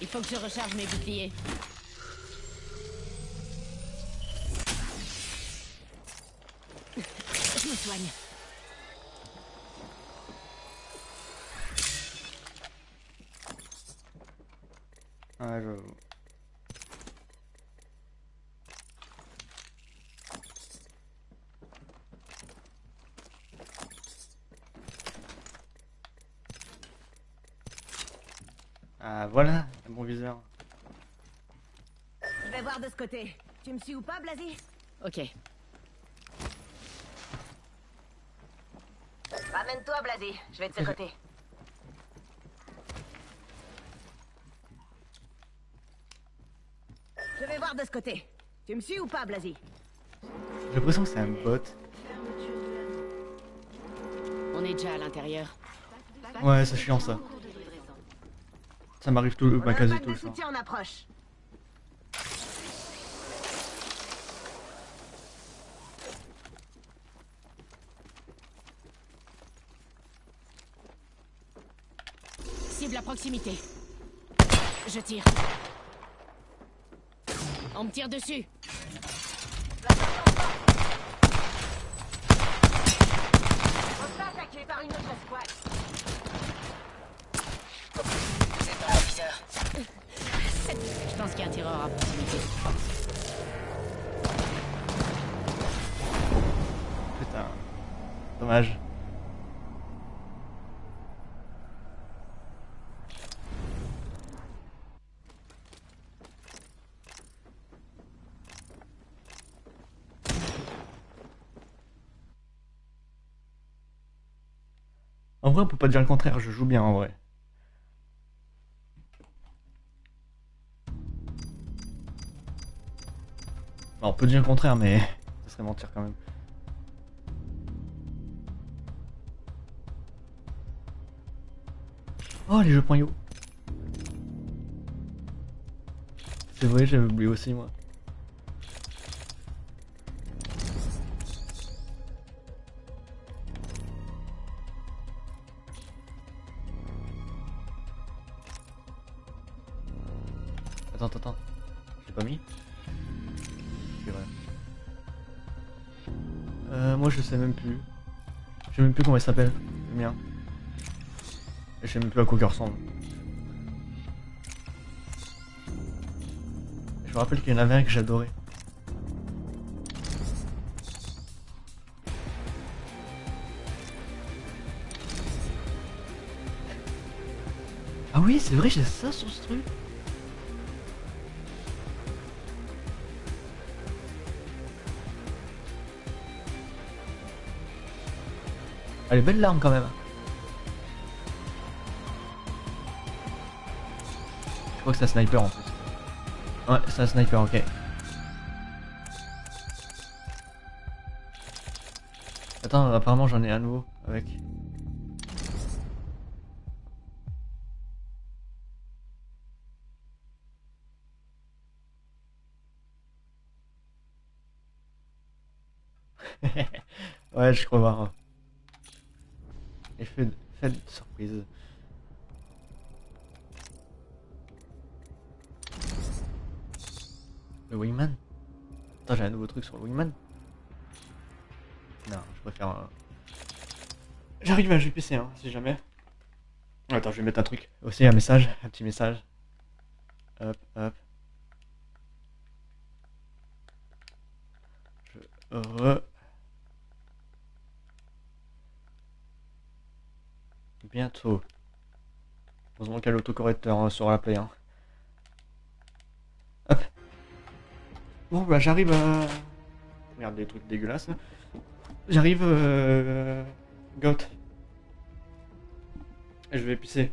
Il faut que je recharge mes boucliers. Je me soigne. Ouais, j'avoue. Ah voilà, mon viseur. Je vais voir de ce côté. Tu me suis ou pas, Blasi? Ok. Ramène-toi, Blasi. Je vais de ce côté. Je vais voir de ce côté. Tu me suis ou pas, Blasi? J'ai l'impression que c'est un bot. On est déjà à l'intérieur. Ouais, c'est chiant ça. Ça m'arrive tout, On bah, quasi tout de le temps. soutien en approche. cible à proximité. Je tire. On me tire dessus. On se fait attaquer par une autre escouade. Je pense qu'il y a un tireur à proximité. Putain. Dommage. Vrai, on peut pas dire le contraire, je joue bien en vrai. On peut dire le contraire, mais ça serait mentir quand même. Oh, les jeux .io. C'est vrai, j'avais oublié aussi, moi. Je sais même plus comment il s'appelle, le mien. Je sais même plus à quoi il ressemble. Je me rappelle qu'il y en avait un que j'adorais. Ah oui, c'est vrai, j'ai ça sur ce truc. Elle est belle l'arme quand même. Je crois que c'est un sniper en plus. Ouais, c'est un sniper, ok. Attends, apparemment j'en ai un nouveau avec. ouais, je crois voir. Effet de, effet de surprise. Le Wingman Attends, j'ai un nouveau truc sur le Wingman Non, je préfère... euh, J'arrive à GPC, hein, si jamais. Attends, je vais mettre un truc. Aussi un message, un petit message. Hop, hop. Je re... Bientôt. Heureusement qu'il y a l'autocorrecteur hein, sur la play. Hein. Hop. Bon bah j'arrive à... Merde, des trucs dégueulasses. J'arrive... Euh... Goth. Et je vais pisser.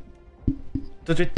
Tout de suite.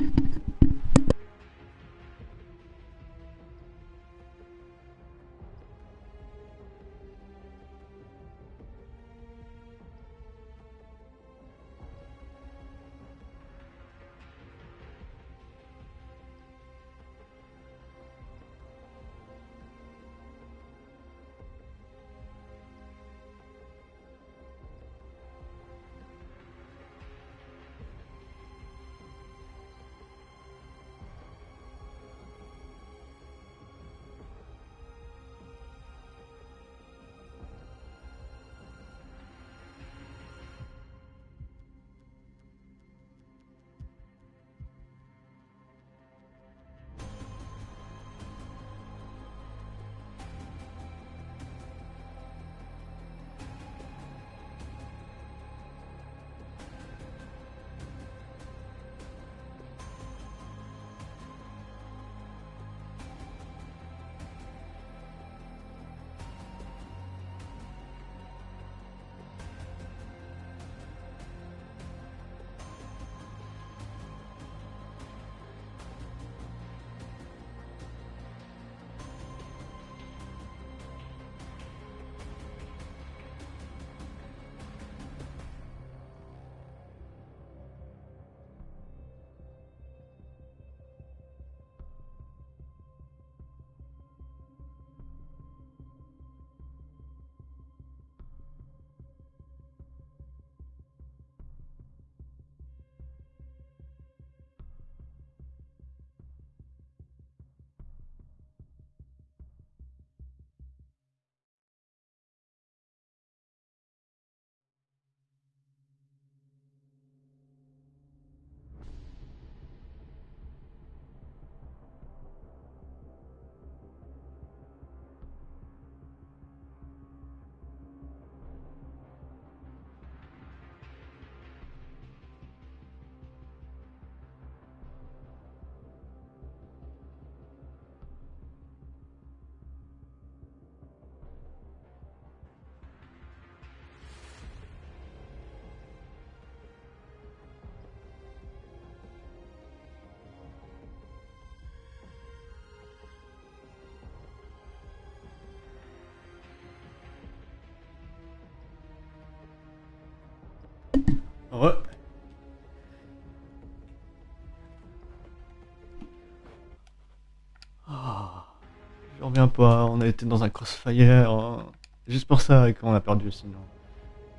Pas, on a été dans un crossfire. hein. Juste pour ça qu'on a perdu, sinon.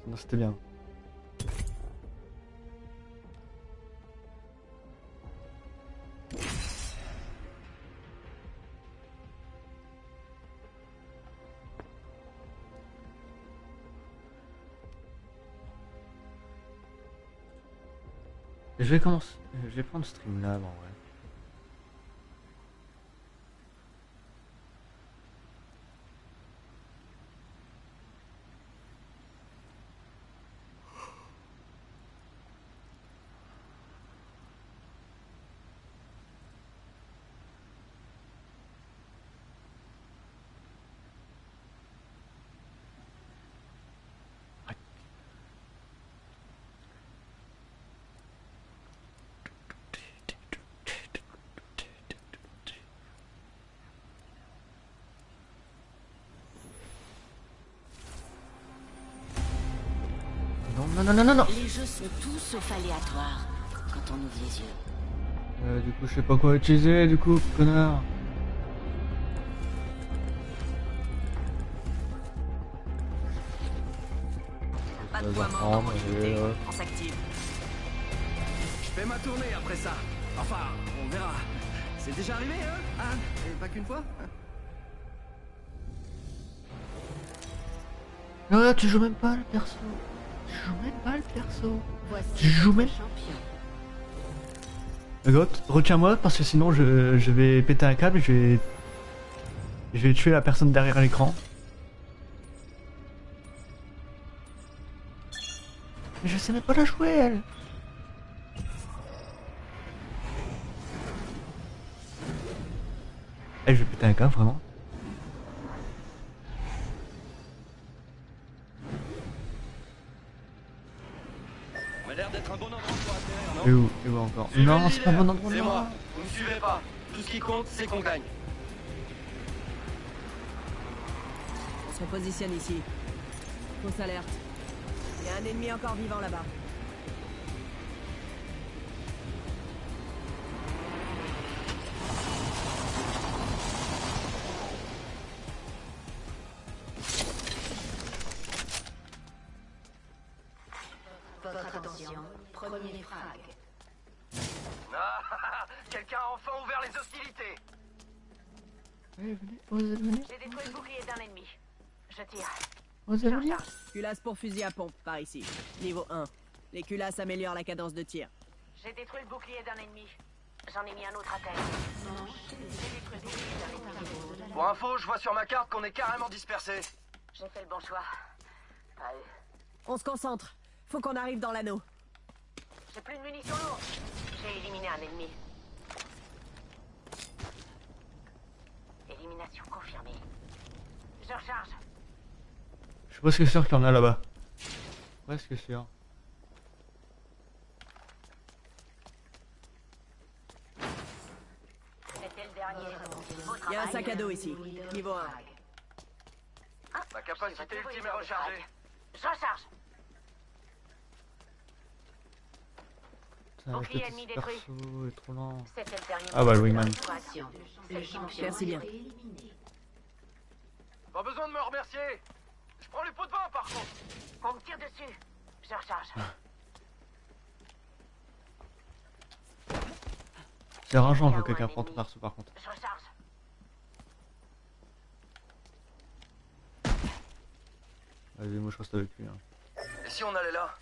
Sinon c'était bien. Je vais commencer. Je vais prendre en vrai. Non, non, non, non, non, non. Les jeux sont tous sauf aléatoires quand on ouvre les yeux. Euh, du coup, je sais pas quoi utiliser, du coup, connard. Pas de va poids mort dans prendre, mon et, unité. euh, On s'active. Je fais ma tournée après ça. Enfin, on verra. C'est déjà arrivé, hein Anne Et pas qu'une fois Ah, tu joues même pas le perso. Joues même pas le perso. Tu joues même-. Goth, retiens-moi parce que sinon je, je vais péter un câble et je vais. Je vais tuer la personne derrière l'écran. Mais je sais même pas la jouer elle. Eh, je vais péter un câble vraiment. Et non où, et où encore Non, c'est pas bon endroit. C'est non. moi. Vous me suivez pas. Tout ce qui compte, c'est qu'on gagne. On se repositionne ici. Fausse alerte. Il y a un ennemi encore vivant là-bas. Culasse pour fusil à pompe, par ici. Niveau 1. Les culasses améliorent la cadence de tir. J'ai détruit le bouclier d'un ennemi. J'en ai mis un autre à terre. J'ai détruit le bouclier d'un ennemi. Pour info, je vois sur ma carte qu'on est carrément dispersés. J'ai fait le bon choix. Pas eux. On se concentre. Faut qu'on arrive dans l'anneau. J'ai plus de munitions lourdes. J'ai éliminé un ennemi. Élimination confirmée. Je recharge. Presque sûr qu'il y en a là-bas. Presque sûr. C'était le dernier. Beau Il y a un sac à dos ici. Niveau 1. Ma capacité ultime est rechargée. Je recharge. Putain, Bouclier ennemi détruit. perso est trop lent. C'était le dernier. Ah bah, champion Merci bien. Pas besoin de me remercier. Prends les pots de vin par contre. On me tire dessus. Je recharge. C'est rageant quand quelqu'un prend ton perso par contre. Je recharge. Vas-y, moi je reste avec lui. hein. Et si on allait là?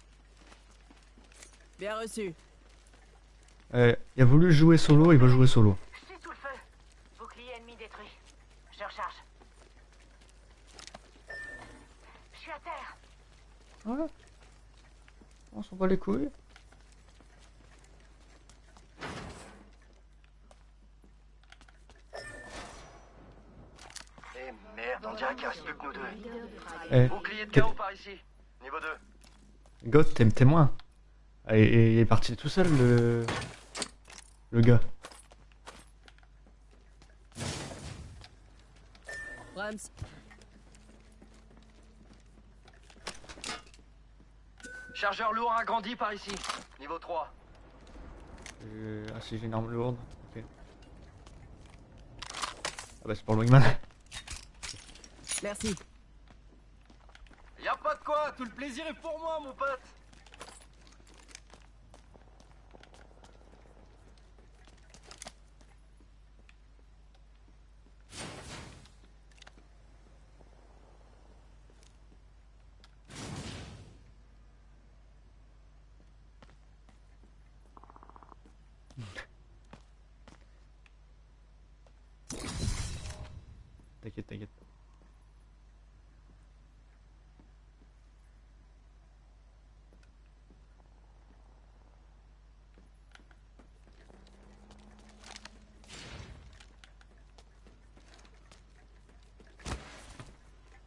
Bien reçu. Eh, il a voulu jouer solo, il va jouer solo. Je suis sous le feu. Bouclier ennemi détruit. Je recharge. Je suis à terre. Ouais. On s'en bat les couilles. Eh merde, on dirait qu'il reste plus que nous deux. Frag. Eh, Bouclier de chaos par ici. Niveau 2. Goth, t'es témoin. Ah, et, et il est parti tout seul, le. Le gars. Rams. Chargeur lourd agrandi par ici. Niveau 3. Euh, ah, si j'ai une arme lourde. Ok. Ah bah, c'est pour le wingman. Merci. Y a pas de quoi, tout le plaisir est pour moi, mon pote. T'inquiète, t'inquiète.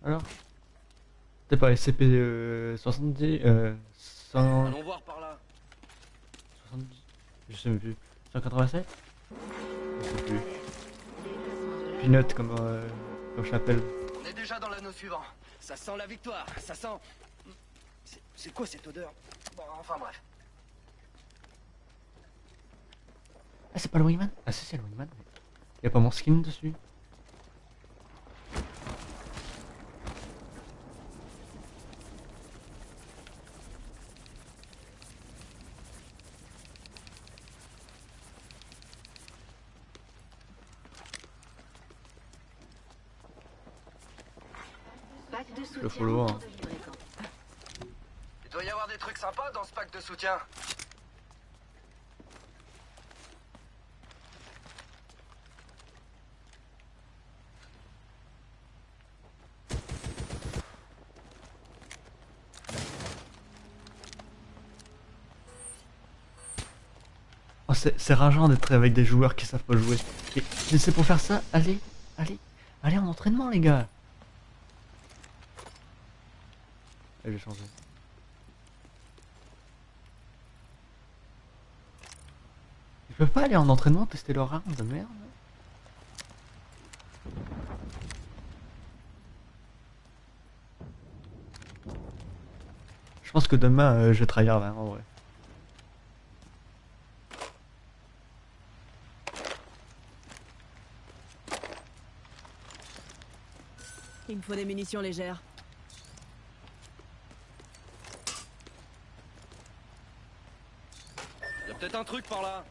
Alors? T'es pas SCP euh, 70 euh, 100... Allons voir par là. 70 Je sais même plus. 187 Je sais plus. Peanut comme, euh, comme je l'appelle. On est déjà dans l'anneau suivant. Ça sent la victoire, ça sent... C'est- quoi cette odeur? Bon, enfin bref. Ah c'est pas le Wingman? Ah si c'est le Wingman. mais Y a pas mon skin dessus Pack de soutien Le follow, en hein. cours de livraison. Il doit y avoir des trucs sympas dans Oh, c'est rageant d'être avec des joueurs qui savent pas jouer. Mais c'est pour faire ça, allez, allez, allez en entraînement les gars. Je vais changer. Ils peuvent pas aller en entraînement tester leur arme de merde Je pense que demain euh, je trahir là en vrai. Il me faut des munitions légères. Y a peut-être un truc par là.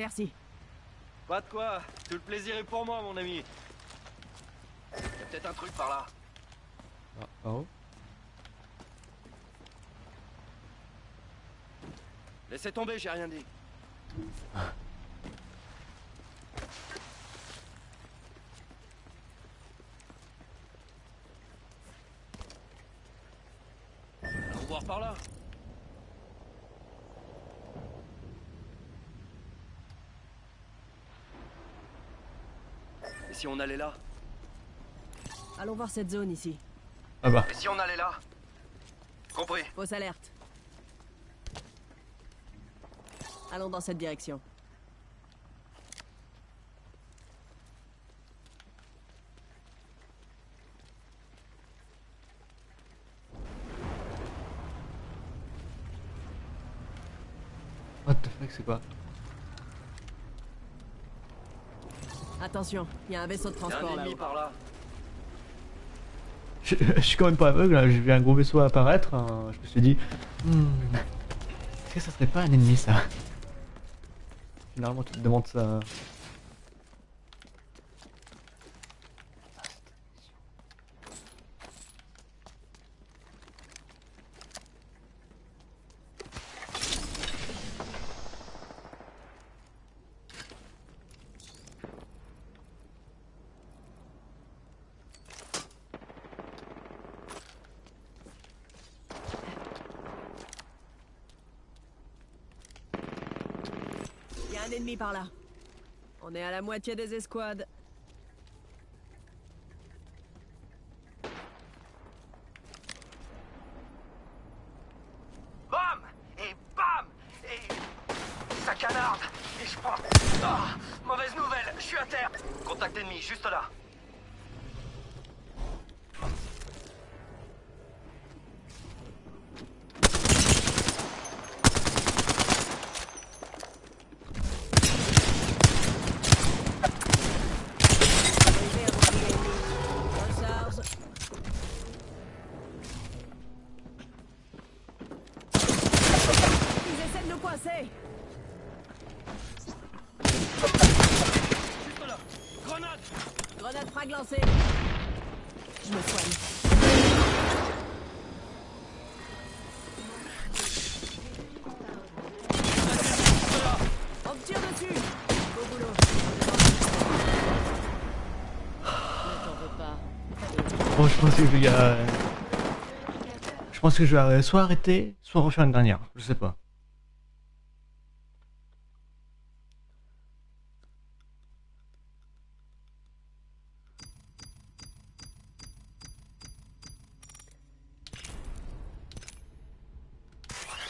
Merci. Pas de quoi, tout le plaisir est pour moi, mon ami. Y a peut-être un truc par là. Ah, oh. Laissez tomber, j'ai rien dit. Allons voir par là. Et si on allait là Allons voir cette zone ici. Ah bah. Et si on allait là Compris. Fausse alerte. Allons dans cette direction. What the fuck, c'est quoi? Attention, il y a un vaisseau de transport par là. je, je suis quand même pas aveugle, là. j'ai vu un gros vaisseau apparaître, hein. je me suis dit, hmm, est-ce que ça serait pas un ennemi ça? Généralement tu te demandes ça. On est à la moitié des escouades. Bam Et bam Et ça canarde Et je pense... Ah Mauvaise nouvelle, je suis à terre Contact ennemi, juste là. Arrivé à bouclier ennemi. Frag lancé. Je me soigne. On me tire dessus. Au boulot. Ne t'en veux pas. Bon, je pense je euh, Je pense que je vais soit arrêter, soit refaire une dernière. Je sais pas.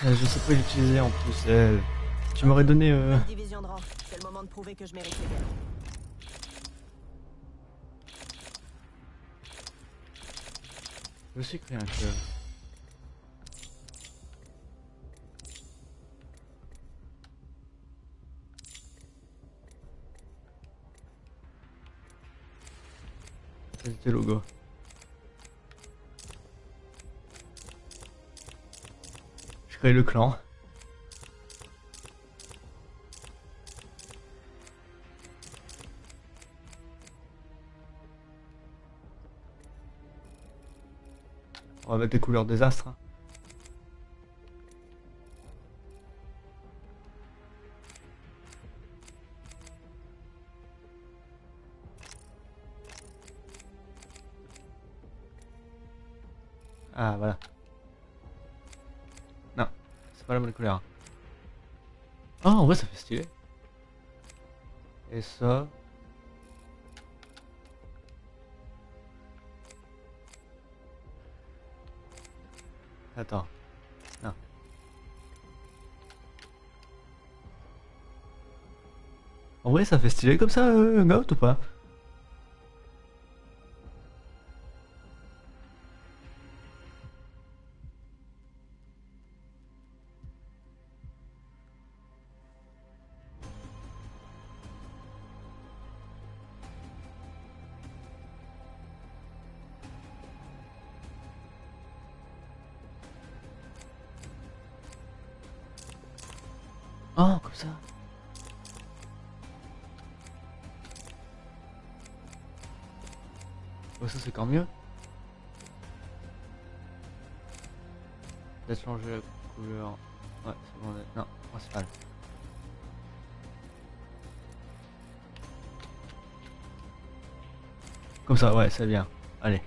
Euh, Je sais pas l'utiliser en plus. euh, Tu m'aurais donné. euh, Division de rang. C'est le moment de prouver que je mérite les Je sais créer un club? C'était logo. Je crée le clan. On va mettre les couleurs des astres. hein. Ah voilà. Non, c'est pas la bonne couleur. Oh en vrai ça fait stylé. Et ça. Attends. Non. En vrai, ça fait stylé comme ça, euh, Goat ou pas? Comme ça, ouais, c'est bien. Allez.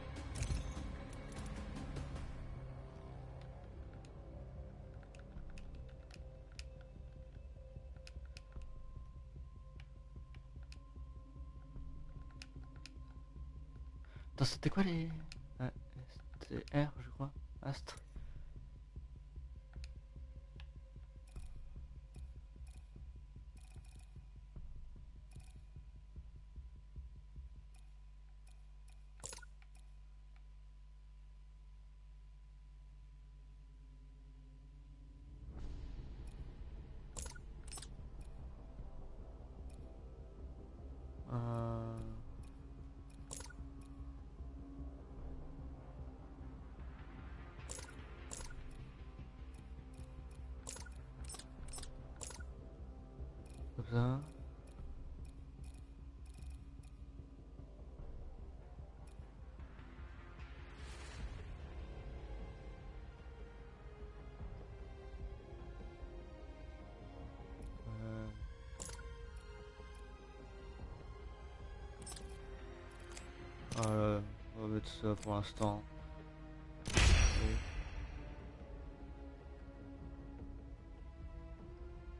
Pour l'instant.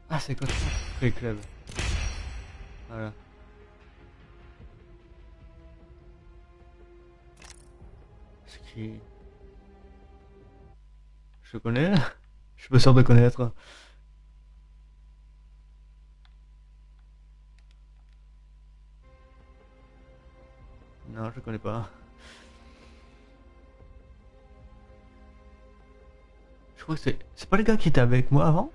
Ah, c'est quoi ça Club. Voilà. Ce qui... Je connais Je suis pas sûr de connaître. Non, je connais pas. Crois que c'est... C'est pas le gars qui était avec moi avant?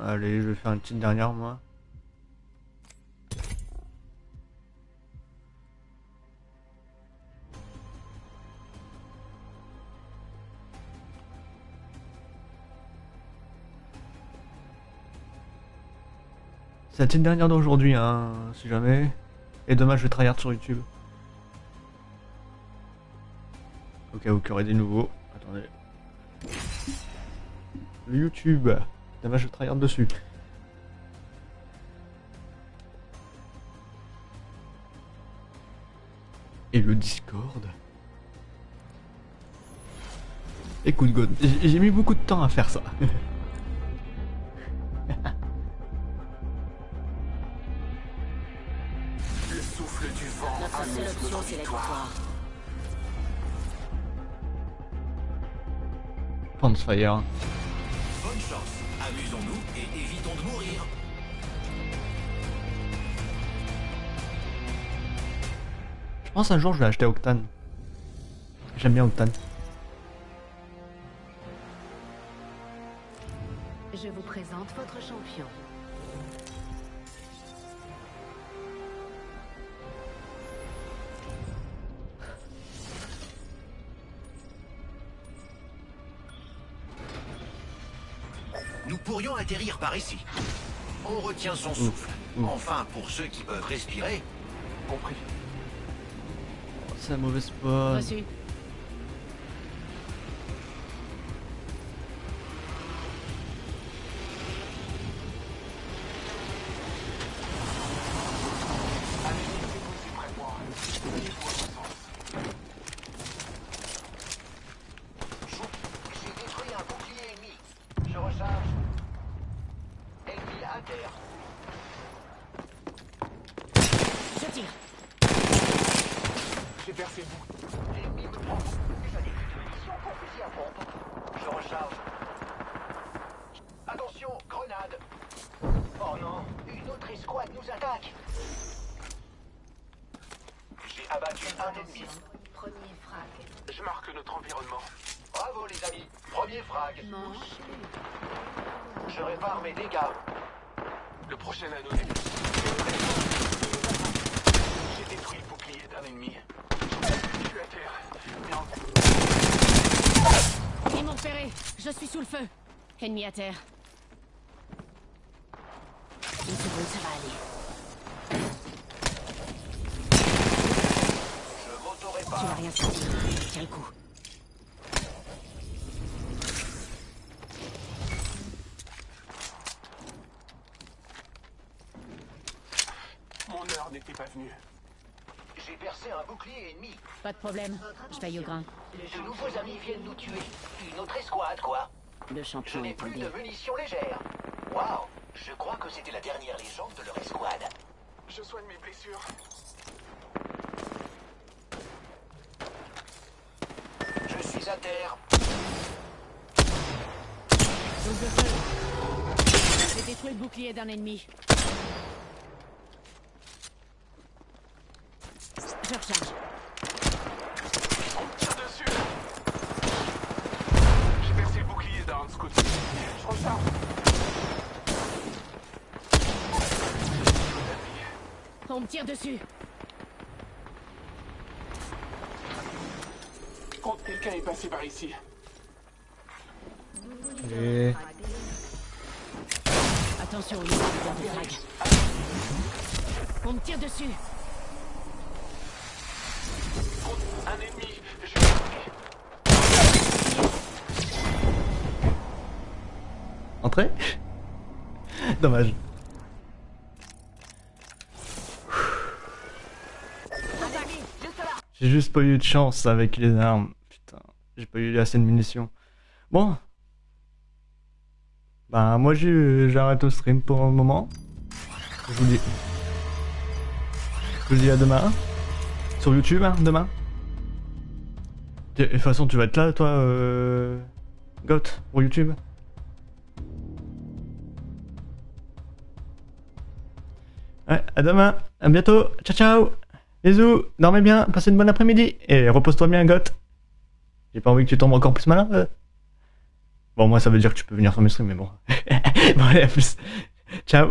Allez, je vais faire une petite dernière moi. C'est la dernière d'aujourd'hui, hein, si jamais. Et demain, je vais tryhard sur YouTube. Au cas où aurait des nouveaux. Attendez. Le YouTube. Demain, je tryhard dessus. Et le Discord. Écoute, God, j'ai mis beaucoup de temps à faire ça. c'est la victoire. Pansfire. Bonne chance, amusons-nous et évitons de mourir. Je pense un jour je vais acheter Octane. J'aime bien Octane. Je vous présente votre champion. Pourrions atterrir par ici. On retient son souffle. Enfin, pour ceux qui peuvent respirer. Compris. C'est un mauvais spot. Reçu. Nous attaque. J'ai abattu un ennemi. Premier frag. Je marque notre environnement. Bravo les amis. Premier frag. Manche. Je répare mes dégâts. Le prochain anneau plus. J'ai détruit le bouclier d'un ennemi. Je suis à terre. Mais en- Ils m'ont repéré. Je suis sous le feu. Ennemi à terre. Une seconde, ça va aller. Je Tu m'auto-répare. vas rien. Tiens le coup. Mon heure n'était pas venue. J'ai percé un bouclier ennemi. Pas de problème. Je paye au grain. De nouveaux amis viennent nous tuer. Une autre escouade, quoi. Le Je champion n'ai est plus de munitions légères. Waouh Je crois que c'était la dernière légende de leur escouade. Je soigne mes blessures. Je suis à terre. J'ai détruit le bouclier d'un ennemi. Je recharge. Tire dessus. J'ai percé le bouclier d'un scout. Je recharge. On me tire dessus. Compte, quelqu'un est passé par ici. Et... Attention, il y a des frag. On me tire dessus. Un ennemi. Je Entrée Dommage. J'ai juste pas eu de chance avec les armes. J'ai pas eu assez de munitions. Bon. Bah moi j'arrête le stream pour le moment. Je vous dis. Je vous dis à demain. Sur YouTube, hein, demain. De toute façon, tu vas être là, toi, euh... Goth, pour YouTube. Ouais, à demain, à bientôt, ciao ciao, bisous, dormez bien, passez une bonne après-midi, et repose-toi bien, Goth. J'ai pas envie que tu tombes encore plus malin. euh. Bon, moi ça veut dire que tu peux venir sur mes streams, mais bon. bon, allez, à plus. Ciao.